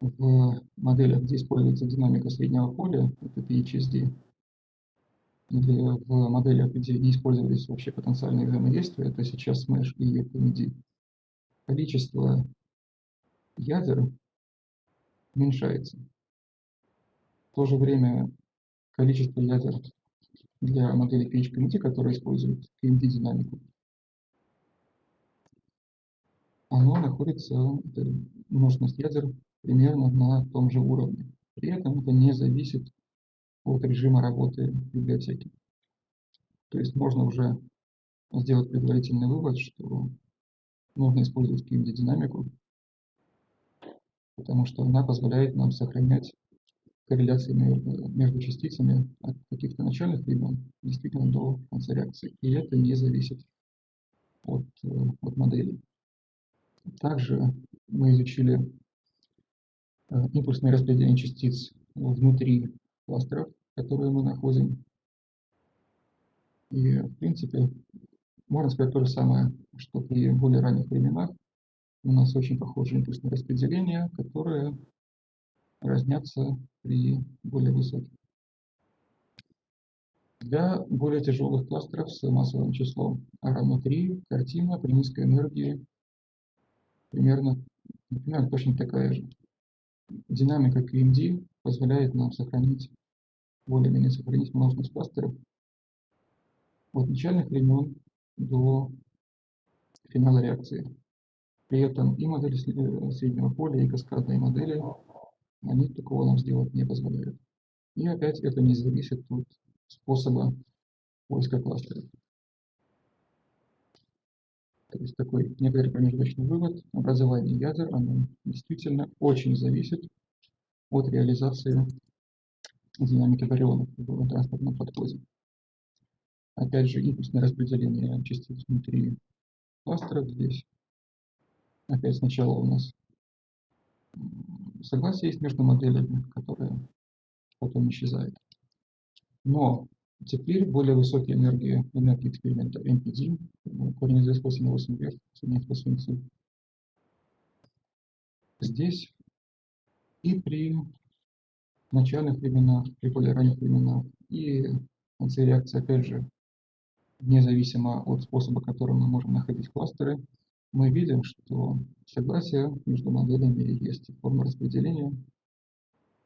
в моделях, где используется динамика среднего поля, это PHSD, в моделях, где не использовались вообще потенциальные взаимодействия, это сейчас Mesh и PMD, количество ядер уменьшается. В то же время количество ядер для модели PHPMD, которые используют PMD-динамику, оно находится, это множественность ядер, примерно на том же уровне. При этом это не зависит от режима работы библиотеки. То есть можно уже сделать предварительный вывод, что нужно использовать QMD-динамику, потому что она позволяет нам сохранять корреляции между частицами от каких-то начальных времен действительно до конца реакции. И это не зависит от, от модели. Также мы изучили э, импульсное распределение частиц внутри кластеров, которые мы находим. И, в принципе, можно сказать то же самое, что при более ранних временах у нас очень похожее импульсное распределение, которое разнятся при более высоких. Для более тяжелых кластеров с массовым числом А равно 3 картина при низкой энергии примерно, например, точно такая же. Динамика QMD позволяет нам сохранить, более-менее сохранить множество кластеров от начальных времен до финала реакции. При этом и модели среднего поля, и каскадные модели, они такого нам сделать не позволяют. И опять это не зависит от способа поиска кластеров. То есть такой некоторый промежуточный вывод. Образование ядер, оно действительно очень зависит от реализации динамики барионов в транспортном подходе. Опять же, импульсное распределение частиц внутри кластеров здесь. Опять сначала у нас согласие есть между моделями, которые потом исчезает. Но теперь более высокие энергии, энергии эксперимента MPD, корень из 8,8 вверх, соединять по функции. Здесь и при начальных временах, при более ранних временах, и конце реакции, опять же, независимо от способа, которым мы можем находить кластеры, мы видим, что согласие между моделями есть форма распределения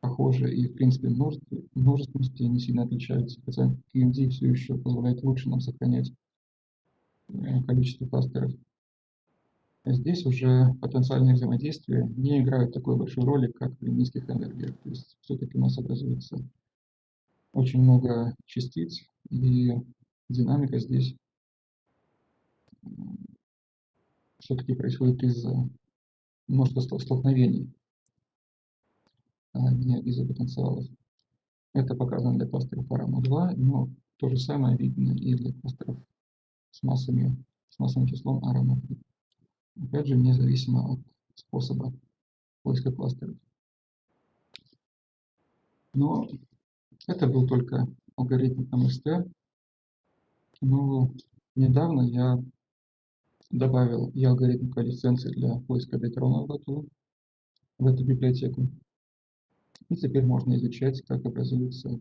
похожая, и в принципе множественности не сильно отличаются, хотя QMD все еще позволяет лучше нам сохранять э, количество кластеров. Здесь уже потенциальные взаимодействия не играют такой большой роли, как при низких энергиях. То есть все-таки у нас образуется очень много частиц, и динамика здесь все-таки происходит из-за множества столкновений, а не из-за потенциалов. Это показано для кластеров ARAMA2, но то же самое видно и для кластеров с массами, с массовым числом ARAMA3. Опять же, независимо от способа поиска кластеров. Но это был только алгоритм МСТ. Но недавно я добавил и алгоритм коэффициенции для поиска дейтронов в эту, в эту библиотеку. И теперь можно изучать, как образуются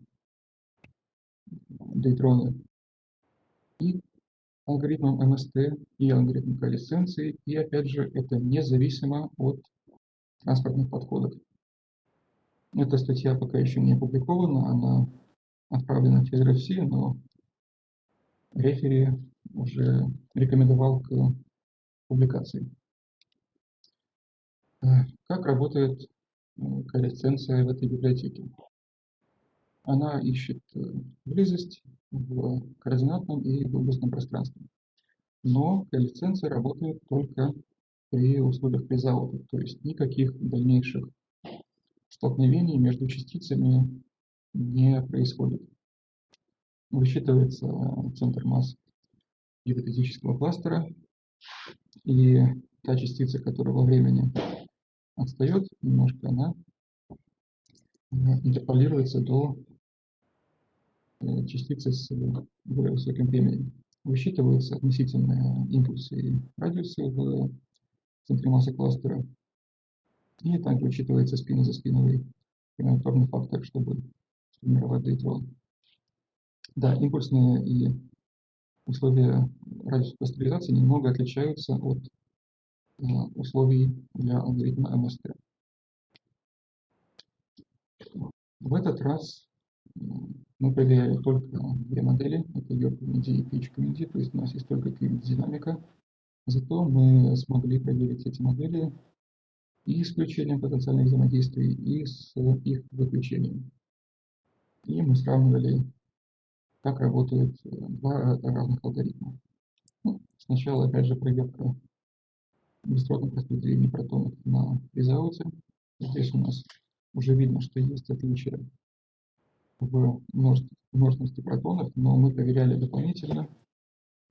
дейтроны и алгоритмом МСТ, и алгоритмом коэффициенции. И опять же, это независимо от транспортных подходов. Эта статья пока еще не опубликована, она отправлена через RFC, но рефери уже рекомендовал к публикации. Как работает э, коэффициенция в этой библиотеке? Она ищет э, близость в координатном и в областном пространстве. Но коэффициенция работает только при условиях призаута, то есть никаких дальнейших столкновений между частицами не происходит. Высчитывается центр масс гипотетического кластера, и та частица, которая во времени отстает немножко, она интерполируется до частицы с более высоким временем. Высчитываются относительные импульсы и радиусы в центре массы кластера. И также учитывается спинозаспиновый комбинаторный фактор, чтобы сформировать дейтрон. Да, импульсные и условия радиуса пастеризации немного отличаются от э, условий для алгоритма МСТ. В этот раз мы проверяли только две модели, это ERQMD и PHQMD, то есть у нас есть только QMD-динамика. Зато мы смогли проверить эти модели и с включением потенциальных взаимодействий, и с их выключением. И мы сравнивали как работают э, два разных алгоритма. Ну, сначала, опять же, проверка быстротном распределении протонов на резауте. Здесь у нас уже видно, что есть отличия в множественности протонов, но мы проверяли дополнительно.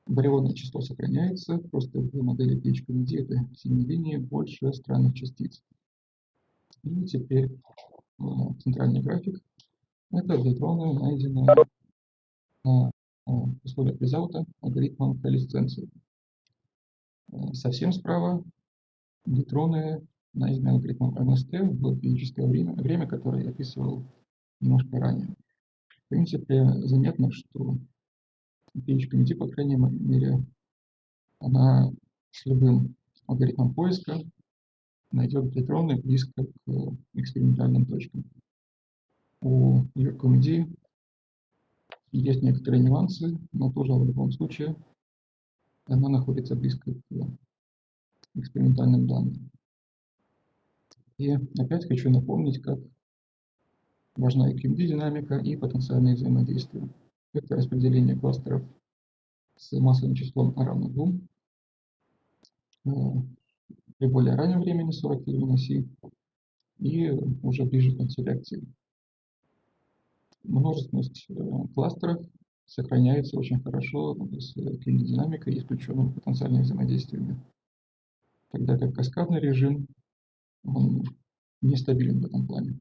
Барионное число сохраняется, просто в модели PHPMD это синей линии больше странных частиц. И теперь э, центральный график. Это нейтроны, найденные на э, условиях резаута алгоритмом коалесценции. Э, совсем справа нейтроны, найденные алгоритмом МСТ в физическое время, время, которое я описывал немножко ранее. Принципе, заметно, что PHPMD, по крайней мере, она с любым алгоритмом поиска найдет нейтроны близко к экспериментальным точкам. У UQMD есть некоторые нюансы, но тоже в любом случае она находится близко к экспериментальным данным. И опять хочу напомнить, как важна и QMD-динамика, и потенциальные взаимодействия. Это распределение кластеров с массовым числом равно 2 э, при более раннем времени 40 на оси и уже ближе к концу лекции. Множественность э, кластеров сохраняется очень хорошо с динамикой и исключенными потенциальными взаимодействиями. Тогда как каскадный режим, он нестабилен в этом плане.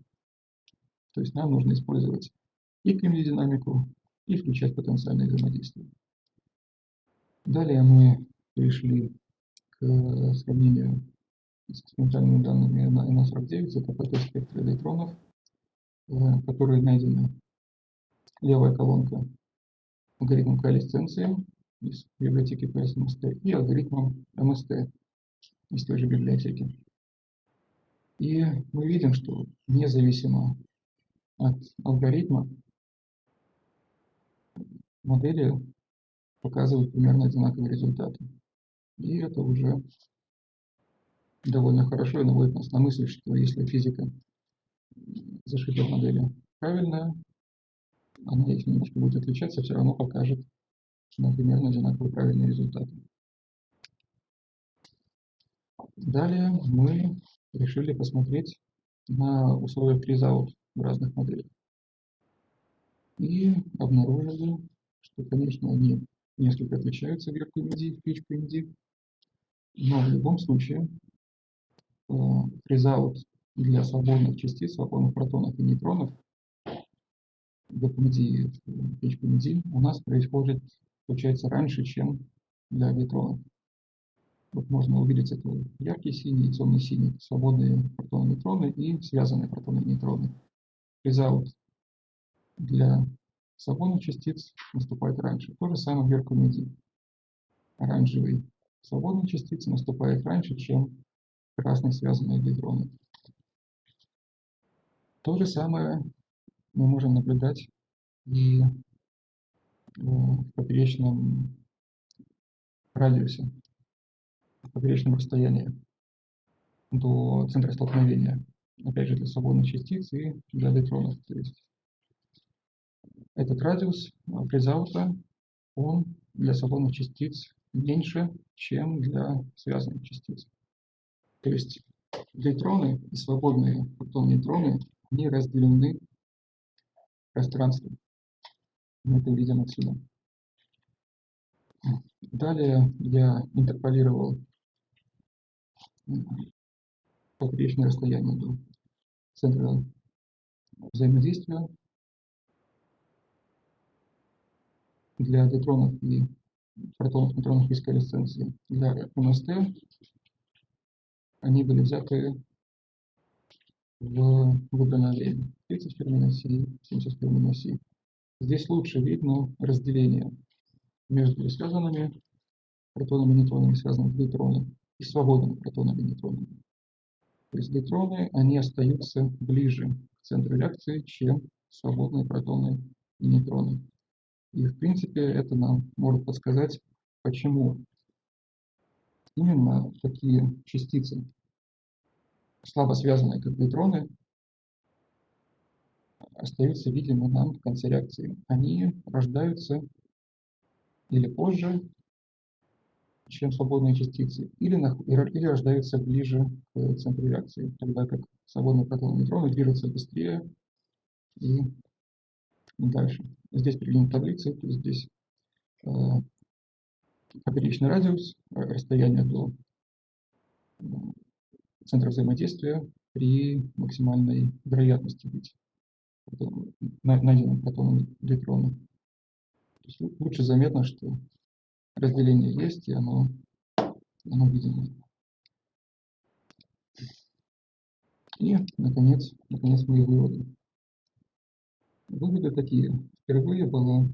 То есть нам нужно использовать и динамику, и включать потенциальные взаимодействия. Далее мы перешли к сравнению с экспериментальными данными на NA49, это ПТ-спектры электронов, э, которые найдены левая колонка алгоритмом коалесценции из библиотеки PSMST и алгоритмом MST из той же библиотеки. И мы видим, что независимо от алгоритма модели показывают примерно одинаковые результаты. И это уже довольно хорошо и наводит нас на мысль, что если физика зашита в модели правильная, она, если немножко будет отличаться, все равно покажет, что примерно одинаковые правильные результаты. Далее мы решили посмотреть на условия фризаут в разных моделях. И обнаружили, что, конечно, они несколько отличаются в QMD и PHQMD, но в любом случае э, фризаут для свободных частиц, свободных протонов и нейтронов в QMD и PHQMD у нас происходит, получается, раньше, чем для нейтронов. Вот можно увидеть это яркий синий и темный синий, свободные протоны, нейтроны и связанные протоны и нейтроны. Фризаут для свободных частиц наступает раньше. То же самое в Веркумиде. Оранжевый свободные частицы наступает раньше, чем красные связанные электроны. То же самое мы можем наблюдать и в поперечном радиусе, в поперечном расстоянии до центра столкновения. Опять же, для свободных частиц и для электронов. То есть этот радиус фризаута, он для свободных частиц меньше, чем для связанных частиц. То есть электроны и свободные фотон-нейтроны, они разделены пространством. Мы это видим отсюда. Далее я интерполировал поперечное расстояние до центра взаимодействия для нейтронов и протонов нейтронов без коалесценции. Для МСТ они были взяты в выбранное время. 30 фермин оси, 70 фермин оси. Здесь лучше видно разделение между связанными протонами и нейтронами, связанными нейтроны, и свободными протонами и нейтронами. Нейтроны, они остаются ближе к центру реакции, чем свободные протоны и нейтроны. И, в принципе, это нам может подсказать, почему именно такие частицы, слабо связанные как нейтроны, остаются видимы нам в конце реакции. Они рождаются или позже, чем свободные частицы, или, нах- или рождаются ближе к центру реакции, тогда как свободные протоны нейтроны движутся быстрее и дальше. Здесь приведены таблицы, то есть здесь э, поперечный радиус, э, расстояние до э, центра взаимодействия при максимальной вероятности быть на- найденным протоном лу- лучше заметно, что разделение есть, и оно, оно видимо. И, наконец, наконец, мои выводы. Выводы такие. Впервые была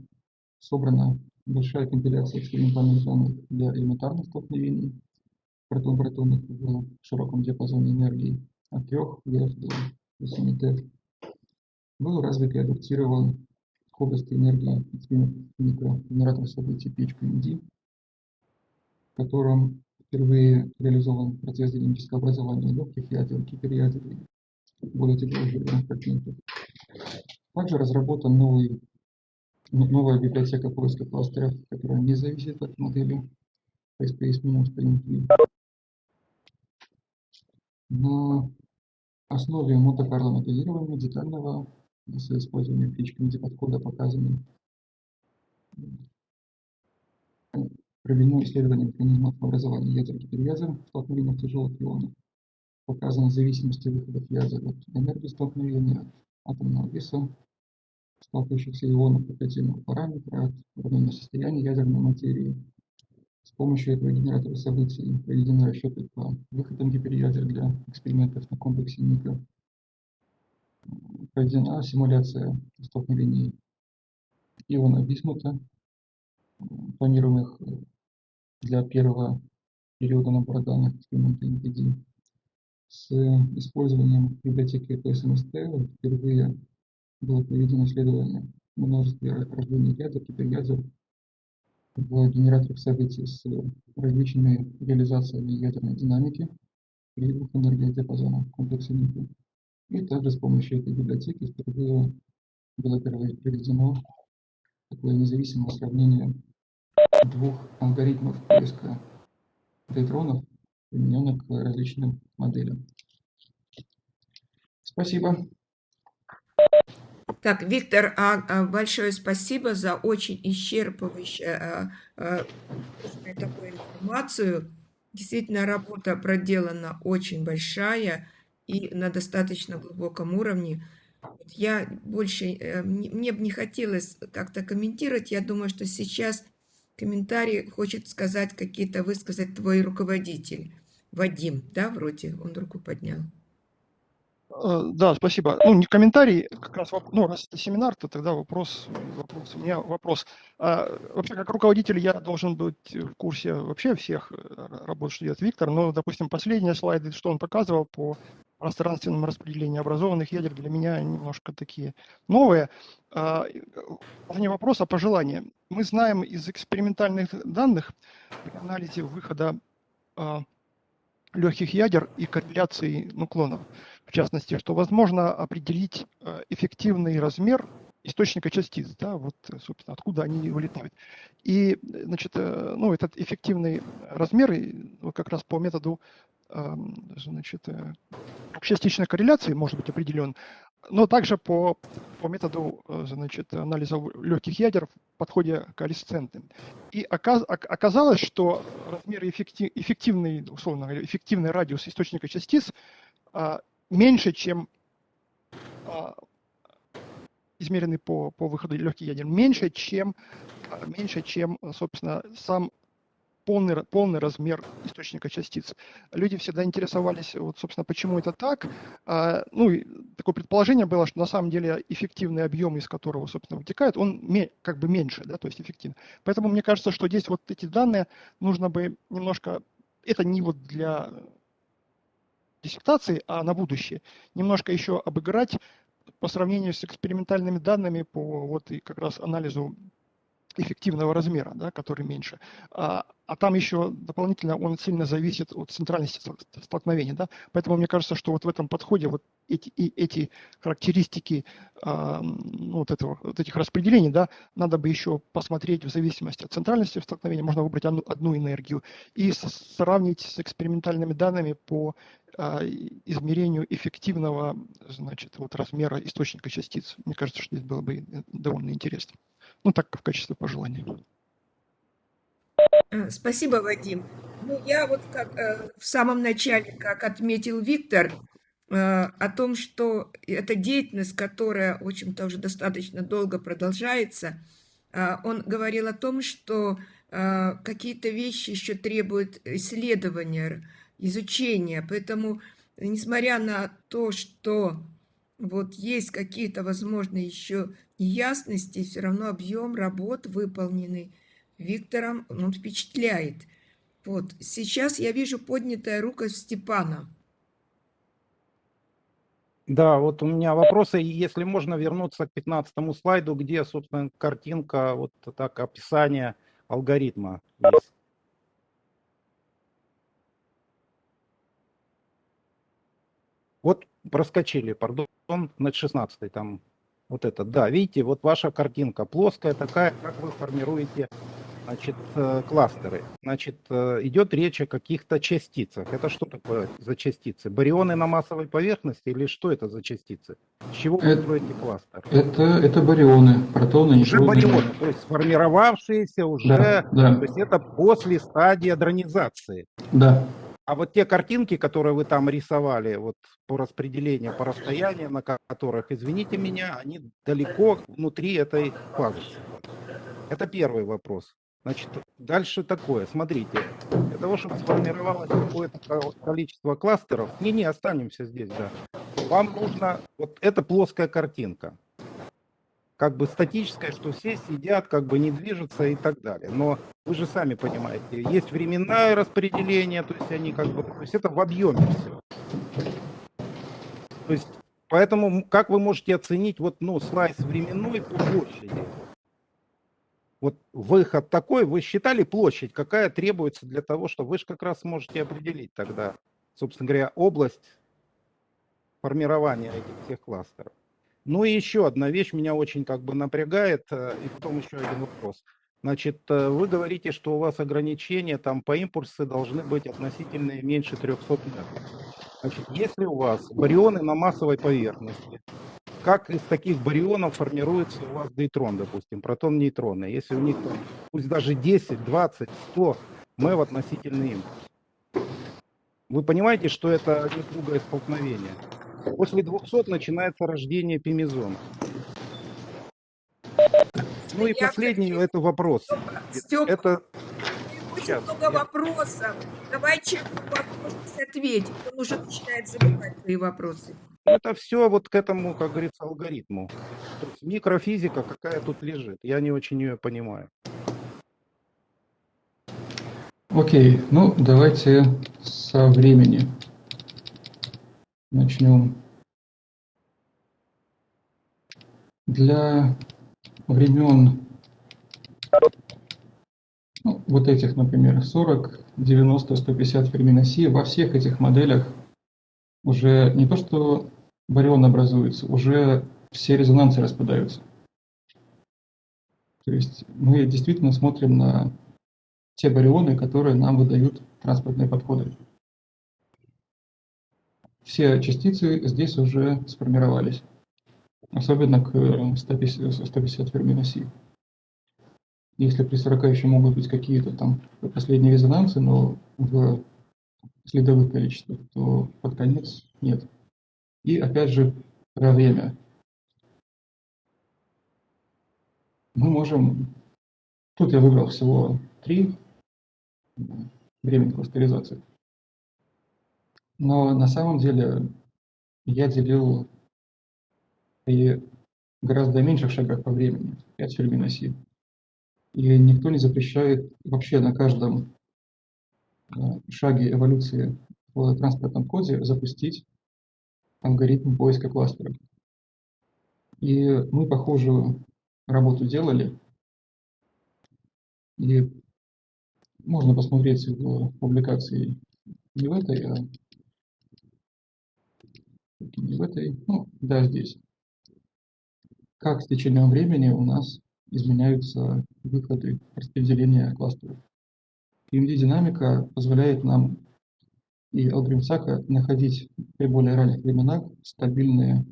собрана большая компиляция экспериментальных данных для элементарных столкновений протон-протонов в широком диапазоне энергии от 3 вверх до 8 ТЭФ. Был развит и адаптирован к энергии микрогенератор событий PHPMD, в котором впервые реализован процесс динамического образования легких ядер, гиперядер и более ядерных фрагментов. Также разработан новый, н- новая библиотека поиска кластеров, которая не зависит от модели PSPACE Minimum Tree. На основе Монте-Карло моделирования детального с использованием PHPMD подхода показаны проведено исследование механизмов образования ядер гиперязер в столкновениях тяжелых ионов. Показана зависимость выходов ядер от энергии столкновения, атомного веса сталкивающихся ионов отдельного параметра, от уравнения состояния ядерной материи. С помощью этого генератора событий проведены расчеты по выходам гиперядер для экспериментов на комплексе Ника. Проведена симуляция столкновений иона бисмута, планируемых для первого периода набора данных эксперимента NPD. С использованием библиотеки PSMST впервые было проведено исследование множества рождения ядер, гиперядер в генераторах событий с различными реализациями ядерной динамики при двух энергодиапазонах комплекса НИК. И также с помощью этой библиотеки впервые было проведено такое независимое сравнение двух алгоритмов поиска дейтронов, примененных к различным моделям. Спасибо. Так, Виктор, а, а, большое спасибо за очень исчерпывающую а, такую информацию. Действительно, работа проделана очень большая и на достаточно глубоком уровне. Я больше, э, мне бы не хотелось как-то комментировать. Я думаю, что сейчас комментарий хочет сказать какие-то, высказать твой руководитель. Вадим, да, вроде он руку поднял. Э, Да, спасибо. Ну, не комментарий, как раз, ну, раз это семинар, то тогда вопрос, вопрос. У меня вопрос. А, вообще, как руководитель, я должен быть в курсе вообще всех э, работ, что делает Виктор, но, допустим, последние слайды, что он показывал по пространственному распределению образованных ядер, для меня немножко такие новые. А, э, Мне вопрос о пожелании. Мы знаем из экспериментальных данных при анализе выхода а, легких ядер и корреляции нуклонов, в частности, что возможно определить э, эффективный размер источника частиц, да, вот, э, собственно, откуда они вылетают. И, значит, ну, этот эффективный размер вот как раз по методу, значит, э, частичной корреляции может быть определен, но также по, по методу, э, значит, анализа легких ядер в подходе коалесцентным. И оказ- ок- оказалось, что размер эффекти- эффективный, условно говоря, эффективный радиус источника частиц а, меньше, чем а, измеренный по, по выходу легких ядер, меньше, чем, а, меньше, чем, собственно, сам полный, полный размер источника частиц. Люди всегда интересовались, вот, собственно, почему это так. А, Ну, такое предположение было, что на самом деле эффективный объем, из которого, собственно, вытекает, он как бы меньше, да, то есть эффективно. Поэтому мне кажется, что здесь вот эти данные нужно бы немножко, это не вот для диссертации, а на будущее, немножко еще обыграть по сравнению с экспериментальными данными по вот и как раз анализу эффективного размера, да, который меньше. А, а там еще дополнительно он сильно зависит от центральности столкновения. Да? Поэтому мне кажется, что вот в этом подходе вот эти, и эти характеристики ну, вот, этого, вот этих распределений, да, надо бы еще посмотреть в зависимости от центральности столкновения, можно выбрать одну, одну энергию и сравнить с экспериментальными данными по а, измерению эффективного значит, вот, размера источника частиц. Мне кажется, что здесь было бы э, довольно интересно. Ну, так в качестве пожелания. Э, спасибо, Вадим. Ну, я вот как э, в самом начале, как отметил Виктор, э, о том, что эта деятельность, которая, в общем-то, уже достаточно долго продолжается, он говорил о том, что какие-то вещи еще требуют исследования, изучения. Поэтому, несмотря на то, что вот есть какие-то, возможно, еще неясности, все равно объем работ выполненный Виктором, он впечатляет. Вот, сейчас я вижу поднятая рука Степана. Да, вот у меня вопросы, если можно вернуться к 15 слайду, где, собственно, картинка, вот так, описание алгоритма. Вот проскочили, пардон, на 16 там вот это. Да, видите, вот ваша картинка плоская такая, как вы формируете значит, э, кластеры. Значит, э, идет речь о каких-то частицах. Это что такое за частицы? Барионы на массовой поверхности или что это за частицы? С чего вы это, строите кластер? Это, это барионы, протоны, Уже барионы, то есть сформировавшиеся уже, да, да. то есть это после стадии адронизации. Да. А вот те картинки, которые вы там рисовали, вот по распределению, по расстоянию, на которых, извините меня, они далеко внутри этой фазы. Это первый вопрос. Значит, дальше такое, смотрите, для того, чтобы сформировалось какое-то количество кластеров, не-не, останемся здесь, да, вам нужно, вот эта плоская картинка, как бы статическое, что все сидят, как бы не движутся и так далее. Но вы же сами понимаете, есть временное распределение, то есть они как бы, то есть это в объеме все. То есть, поэтому как вы можете оценить вот, ну, слайс временной по площади? Вот выход такой, вы считали площадь, какая требуется для того, чтобы вы же как раз можете определить тогда, собственно говоря, область формирования этих всех кластеров. Ну и еще одна вещь меня очень как бы напрягает, э, и потом еще один вопрос. Значит, э, вы говорите, что у вас ограничения там по импульсы должны быть относительно меньше 300 метров. Значит, если у вас барионы на массовой поверхности, как из таких барионов формируется у вас дейтрон, допустим, протон-нейтроны? Если у них там, пусть даже 10, 20, 100 в относительный импульс. Вы понимаете, что это некруглое столкновение? После 200 начинается рождение пимизона. Ну и Я последний хочу... это вопрос. Степ, это очень Сейчас, много я... вопросов. Давай человеку возможность ответить. Он уже начинает забывать твои вопросы. Это все вот к этому, как говорится, алгоритму. То есть микрофизика какая тут лежит. Я не очень ее понимаю. Окей, ну давайте со времени начнем. Для времен ну, вот этих, например, 40, 90, 150 времен оси, во всех этих моделях уже не то, что барион образуется, уже все резонансы распадаются. То есть мы действительно смотрим на те барионы, которые нам выдают транспортные подходы все частицы здесь уже сформировались, особенно к 150, 150 фермин оси. Если при 40 еще могут быть какие-то там последние резонансы, но в следовых количествах, то под конец нет. И опять же про время. Мы можем... Тут я выбрал всего три времени кластеризации. Но на самом деле я делил при гораздо меньших шагах по времени, 5 ферми на си. И никто не запрещает вообще на каждом э, шаге эволюции в транспортном коде запустить алгоритм поиска кластеров. И мы похожую работу делали. И можно посмотреть в публикации не в этой, а не в этой, ну, да, здесь. Как с течением времени у нас изменяются выходы распределения кластеров. PMD-динамика позволяет нам и алгоритм Сака находить при более ранних временах стабильные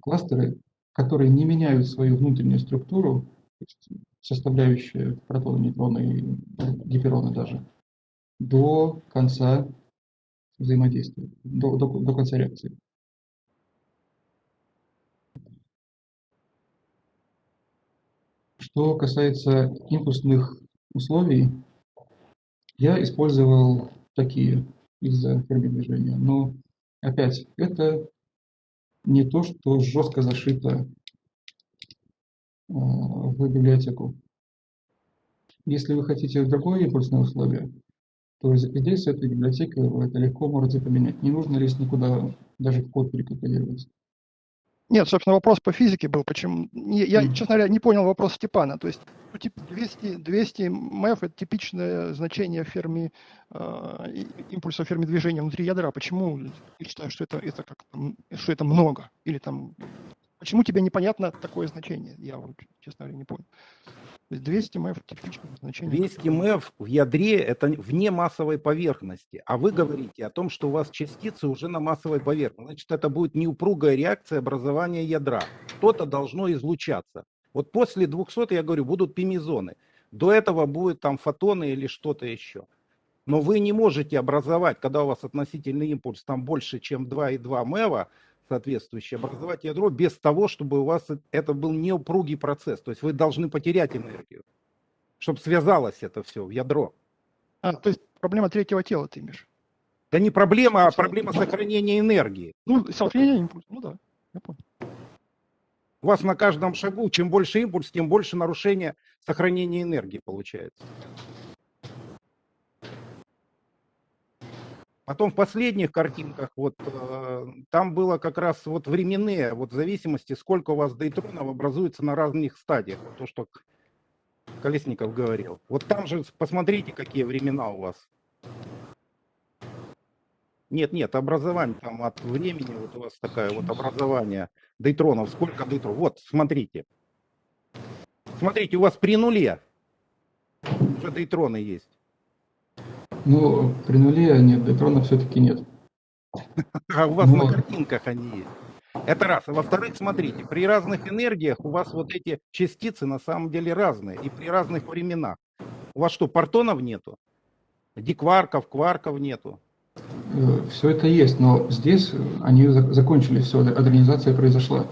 кластеры, которые не меняют свою внутреннюю структуру, составляющие протоны, нейтроны и гипероны даже, до конца взаимодействия, до, до, до конца реакции. Что касается импульсных условий, я использовал такие из-за движения, но опять это не то, что жестко зашито а, в библиотеку. Если вы хотите другое импульсное условие, то здесь с этой библиотекой вы это легко можете поменять. Не нужно лезть никуда, даже в код перекомпилировать. Нет, собственно, вопрос по физике был. Почему? Я, честно говоря, не понял вопрос Степана. То есть 200, 200 МФ – это типичное значение ферми, э, импульса ферми движения внутри ядра. Почему ты считаешь, что это, это, как, что это много? Или там, почему тебе непонятно такое значение? Я, честно говоря, не понял. 200 МФ типичное значение. 200 МФ в ядре – это вне массовой поверхности. А вы говорите о том, что у вас частицы уже на массовой поверхности. Значит, это будет неупругая реакция образования ядра. Что-то должно излучаться. Вот после 200, я говорю, будут пимизоны. До этого будет там фотоны или что-то еще. Но вы не можете образовать, когда у вас относительный импульс там больше, чем 2,2 МЭВа, соответствующее, образовать ядро без того, чтобы у вас это был неупругий процесс. То есть вы должны потерять энергию, чтобы связалось это все в ядро. А, то есть проблема третьего тела ты имеешь? Да не проблема, а проблема сохранения энергии. Ну, сохранение импульса, ну да, я понял. У вас на каждом шагу, чем больше импульс, тем больше нарушение сохранения энергии получается. Потом в последних картинках, вот э, там было как раз вот временные, вот в зависимости, сколько у вас дейтронов образуется на разных стадиях, то, что Колесников говорил. Вот там же посмотрите, какие времена у вас. Нет, нет, образование там от времени, вот у вас такое вот образование дейтронов. Сколько дейтронов? Вот, смотрите. Смотрите, у вас при нуле уже дейтроны есть. Ну, при нуле нет, дейтрона все-таки нет. А у вас Но... на картинках они есть. Это раз. А во-вторых, смотрите, при разных энергиях у вас вот эти частицы на самом деле разные. И при разных временах. У вас что, портонов нету? Дикварков, кварков нету? Э, все это есть, но здесь они закончились, все, адронизация произошла.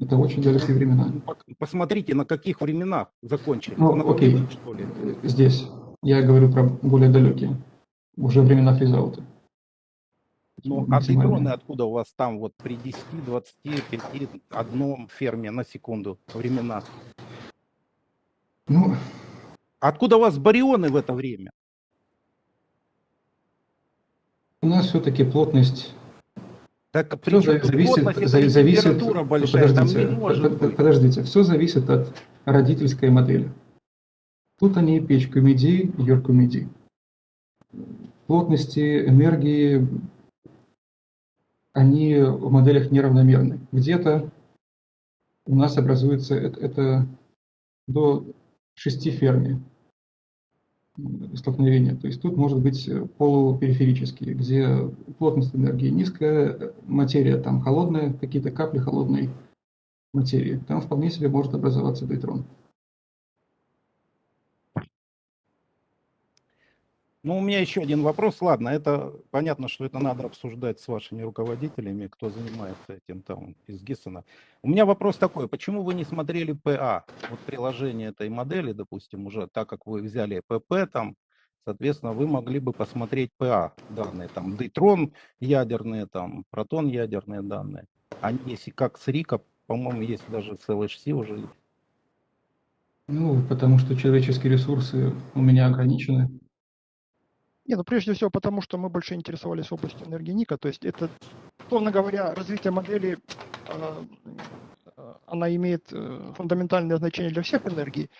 Это очень далекие времена. Ну, посмотрите, на каких временах закончились. Ну, окей, что ли? здесь. Я говорю про более далекие уже времена фризаута. Ну, а дейдроны откуда у вас там вот при 10, 20, 5, одном ферме на секунду времена? Ну, откуда у вас барионы в это время? У нас все-таки плотность так все зависит, плотность, зависит, большая, подождите, подождите, все зависит от родительской модели. Тут они печь QMD, your QMD плотности энергии, они в моделях неравномерны. Где-то у нас образуется это, это до 6 ферми столкновения. То есть тут может быть полупериферические, где плотность энергии низкая, материя там холодная, какие-то капли холодной материи. Там вполне себе может образоваться дейтрон. Ну, у меня еще один вопрос. Ладно, это понятно, что это надо обсуждать с вашими руководителями, кто занимается этим там из Гиссена. У меня вопрос такой. Почему вы не смотрели ПА? Вот приложение этой модели, допустим, уже так как вы взяли ПП там, соответственно, вы могли бы посмотреть ПА данные, там, дейтрон ядерные, там, протон ядерные данные. Они есть и как с РИКа, по-моему, есть даже с LHC уже. Ну, потому что человеческие ресурсы у меня ограничены. Не, ну прежде всего потому, что мы больше интересовались областью энергии Ника. То есть это, условно говоря, развитие модели, а, она имеет э, фундаментальное значение для всех энергий.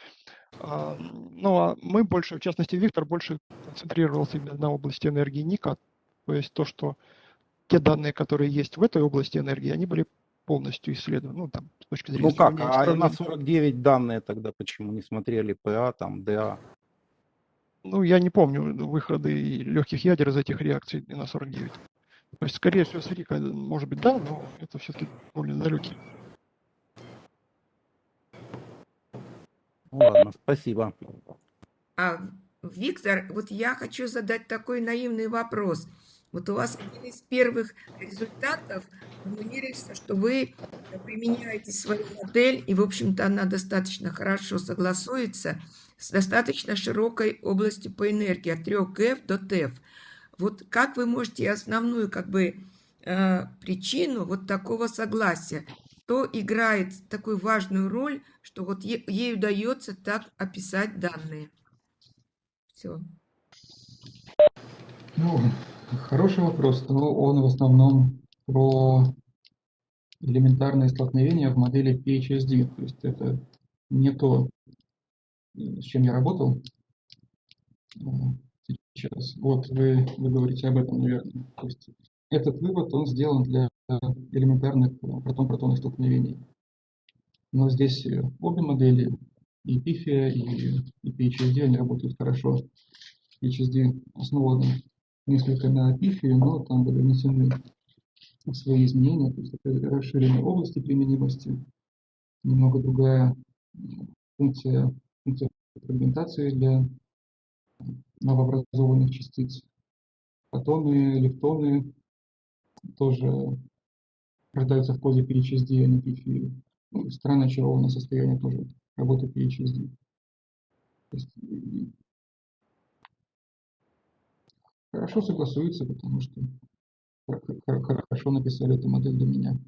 А, Ну, а мы больше, в частности, Виктор больше концентрировался именно на области энергии Ника. То есть то, что те данные, которые есть в этой области энергии, они были полностью исследованы. Ну, там, с точки зрения Ну как, а на 49 данные тогда почему не смотрели ПА, там, ДА? Ну, я не помню выходы легких ядер из этих реакций на 49. То есть, скорее всего, с Рика, может быть, да, но это все-таки более далекий. Ну ладно, спасибо. А, Виктор, вот я хочу задать такой наивный вопрос. Вот у вас один из первых результатов формулируется, что вы применяете свою модель, и, в общем-то, она достаточно хорошо согласуется с достаточно широкой областью по энергии, от 3 ГФ до ТЭФ. Вот как вы можете основную как бы э, причину вот такого согласия, что играет такую важную роль, что вот е- ей удается так описать данные? Все. Ну, хороший вопрос, но он в основном про элементарные столкновения в модели PHSD. То есть это не то, с чем я работал э, сейчас. Вот вы, вы говорите об этом, наверное. То есть этот вывод, он сделан для элементарных э, протон-протонных столкновений. Но здесь э, обе модели, и PIFIA, и, и PHSD, они работают хорошо. PHSD основан несколько на PIFIA, но там были внесены свои изменения, то есть это расширенные области применимости, немного другая функция, функция фрагментации для новообразованных частиц. Фотоны, лептоны тоже рождаются в коде PHSD, а не. Ну, странно очарованное состояние тоже работы PHSD. То есть, и- хорошо согласуется, потому что хор- хор- хорошо написали эту модель для меня.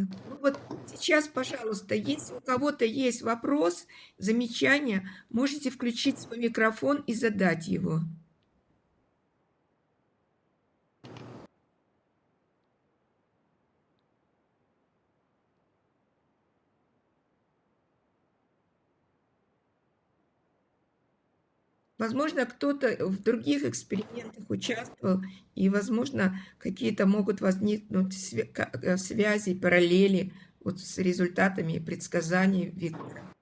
Ну вот сейчас, пожалуйста, если у кого-то есть вопрос, замечание, можете включить свой микрофон и задать его. Возможно, кто-то в других экспериментах участвовал, и, возможно, какие-то могут возникнуть э, связи, параллели вот с результатами предсказаний Виктора.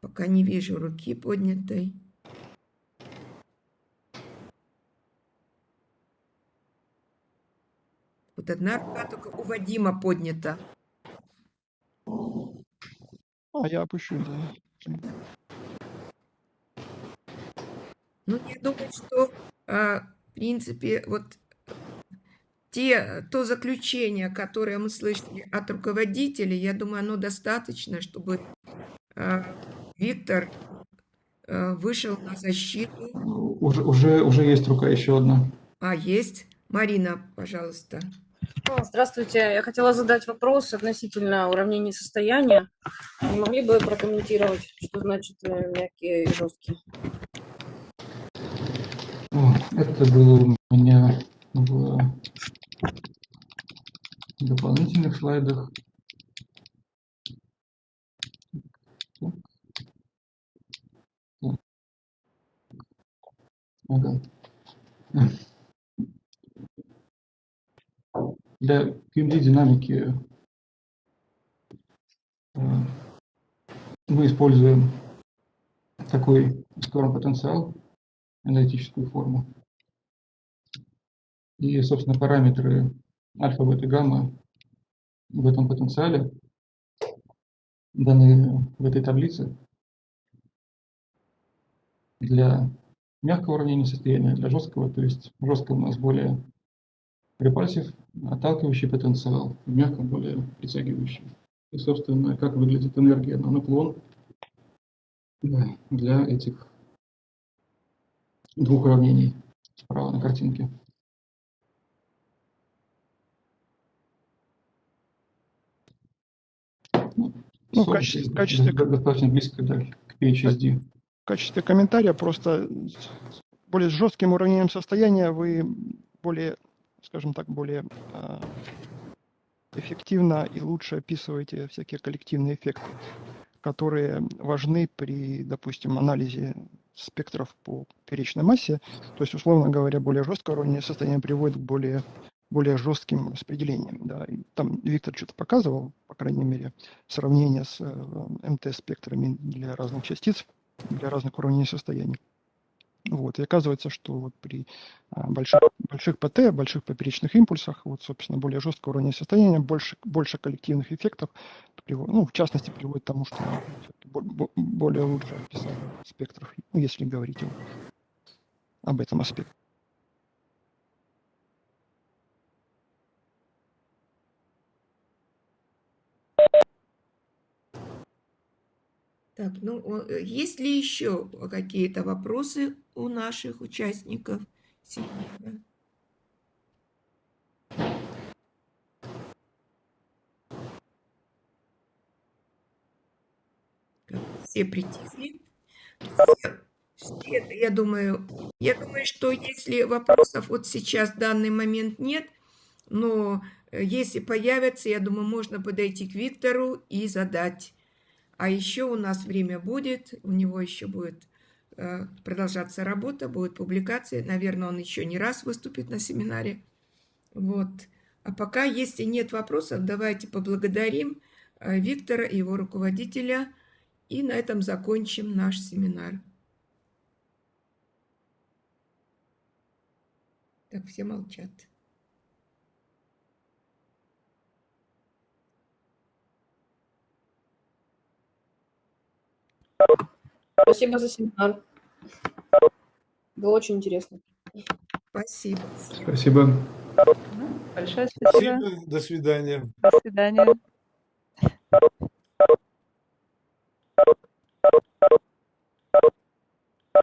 Пока не вижу руки поднятой. Вот одна рука только у Вадима поднята. А, я опущу, да. Ну, я думаю, что, а, в принципе, вот те, то заключение, которое мы слышали от руководителей, я думаю, оно достаточно, чтобы а, Виктор а, вышел на защиту. Уже, уже, уже есть рука еще одна. А, есть. Марина, пожалуйста. Здравствуйте. Я хотела задать вопрос относительно уравнений состояния. Не могли бы прокомментировать, что значит э, мягкие и жесткие? Это было у меня в дополнительных слайдах. Ага. Для QMD динамики э, мы используем такой storm потенциал, аналитическую форму. И, собственно, параметры альфа, бета, гамма в этом потенциале, данные в этой таблице, для мягкого уравнения состояния, для жесткого, то есть жесткого у нас более репульсив, отталкивающий потенциал, в мягком более притягивающий. И, собственно, как выглядит энергия на наклон да, для этих двух уравнений справа на картинке. Ну, Ну, в качестве- в качестве- до- достаточно близко да, к PHSD. В качестве комментария просто более жестким уравнением состояния вы более, скажем так, более а, эффективно и лучше описываете всякие коллективные эффекты, которые важны при, допустим, анализе спектров по перечной массе. То есть, условно говоря, более жесткое уравнение состояния приводит к более, более жестким распределениям. Да. И там Виктор что-то показывал, по крайней мере, сравнение с э, МТ-спектрами для разных частиц, для разных уровней состояний. Вот. И оказывается, что вот при а, больших, больших ПТ, больших поперечных импульсах, вот, собственно, более жесткое уровень состояния, больше, больше коллективных эффектов, ну, в частности, приводит к тому, что более лучшее описание спектров, ну, если говорить о- об этом аспекте. Так, ну, э, есть ли еще какие-то вопросы у наших участников семинара? Все притихли. Все- все, я думаю, я думаю, что если вопросов вот сейчас в данный момент нет, но э, если появятся, я думаю, можно подойти к Виктору и задать. А еще у нас время будет, у него еще будет э, продолжаться работа, будет публикация. Наверное, он еще не раз выступит на семинаре. Вот. А пока, если нет вопросов, давайте поблагодарим э, Виктора и его руководителя. И на этом закончим наш семинар. Так, все молчат. Спасибо за семинар. Было очень интересно. Спасибо. Спасибо. Большое спасибо. Спасибо. До свидания. До свидания.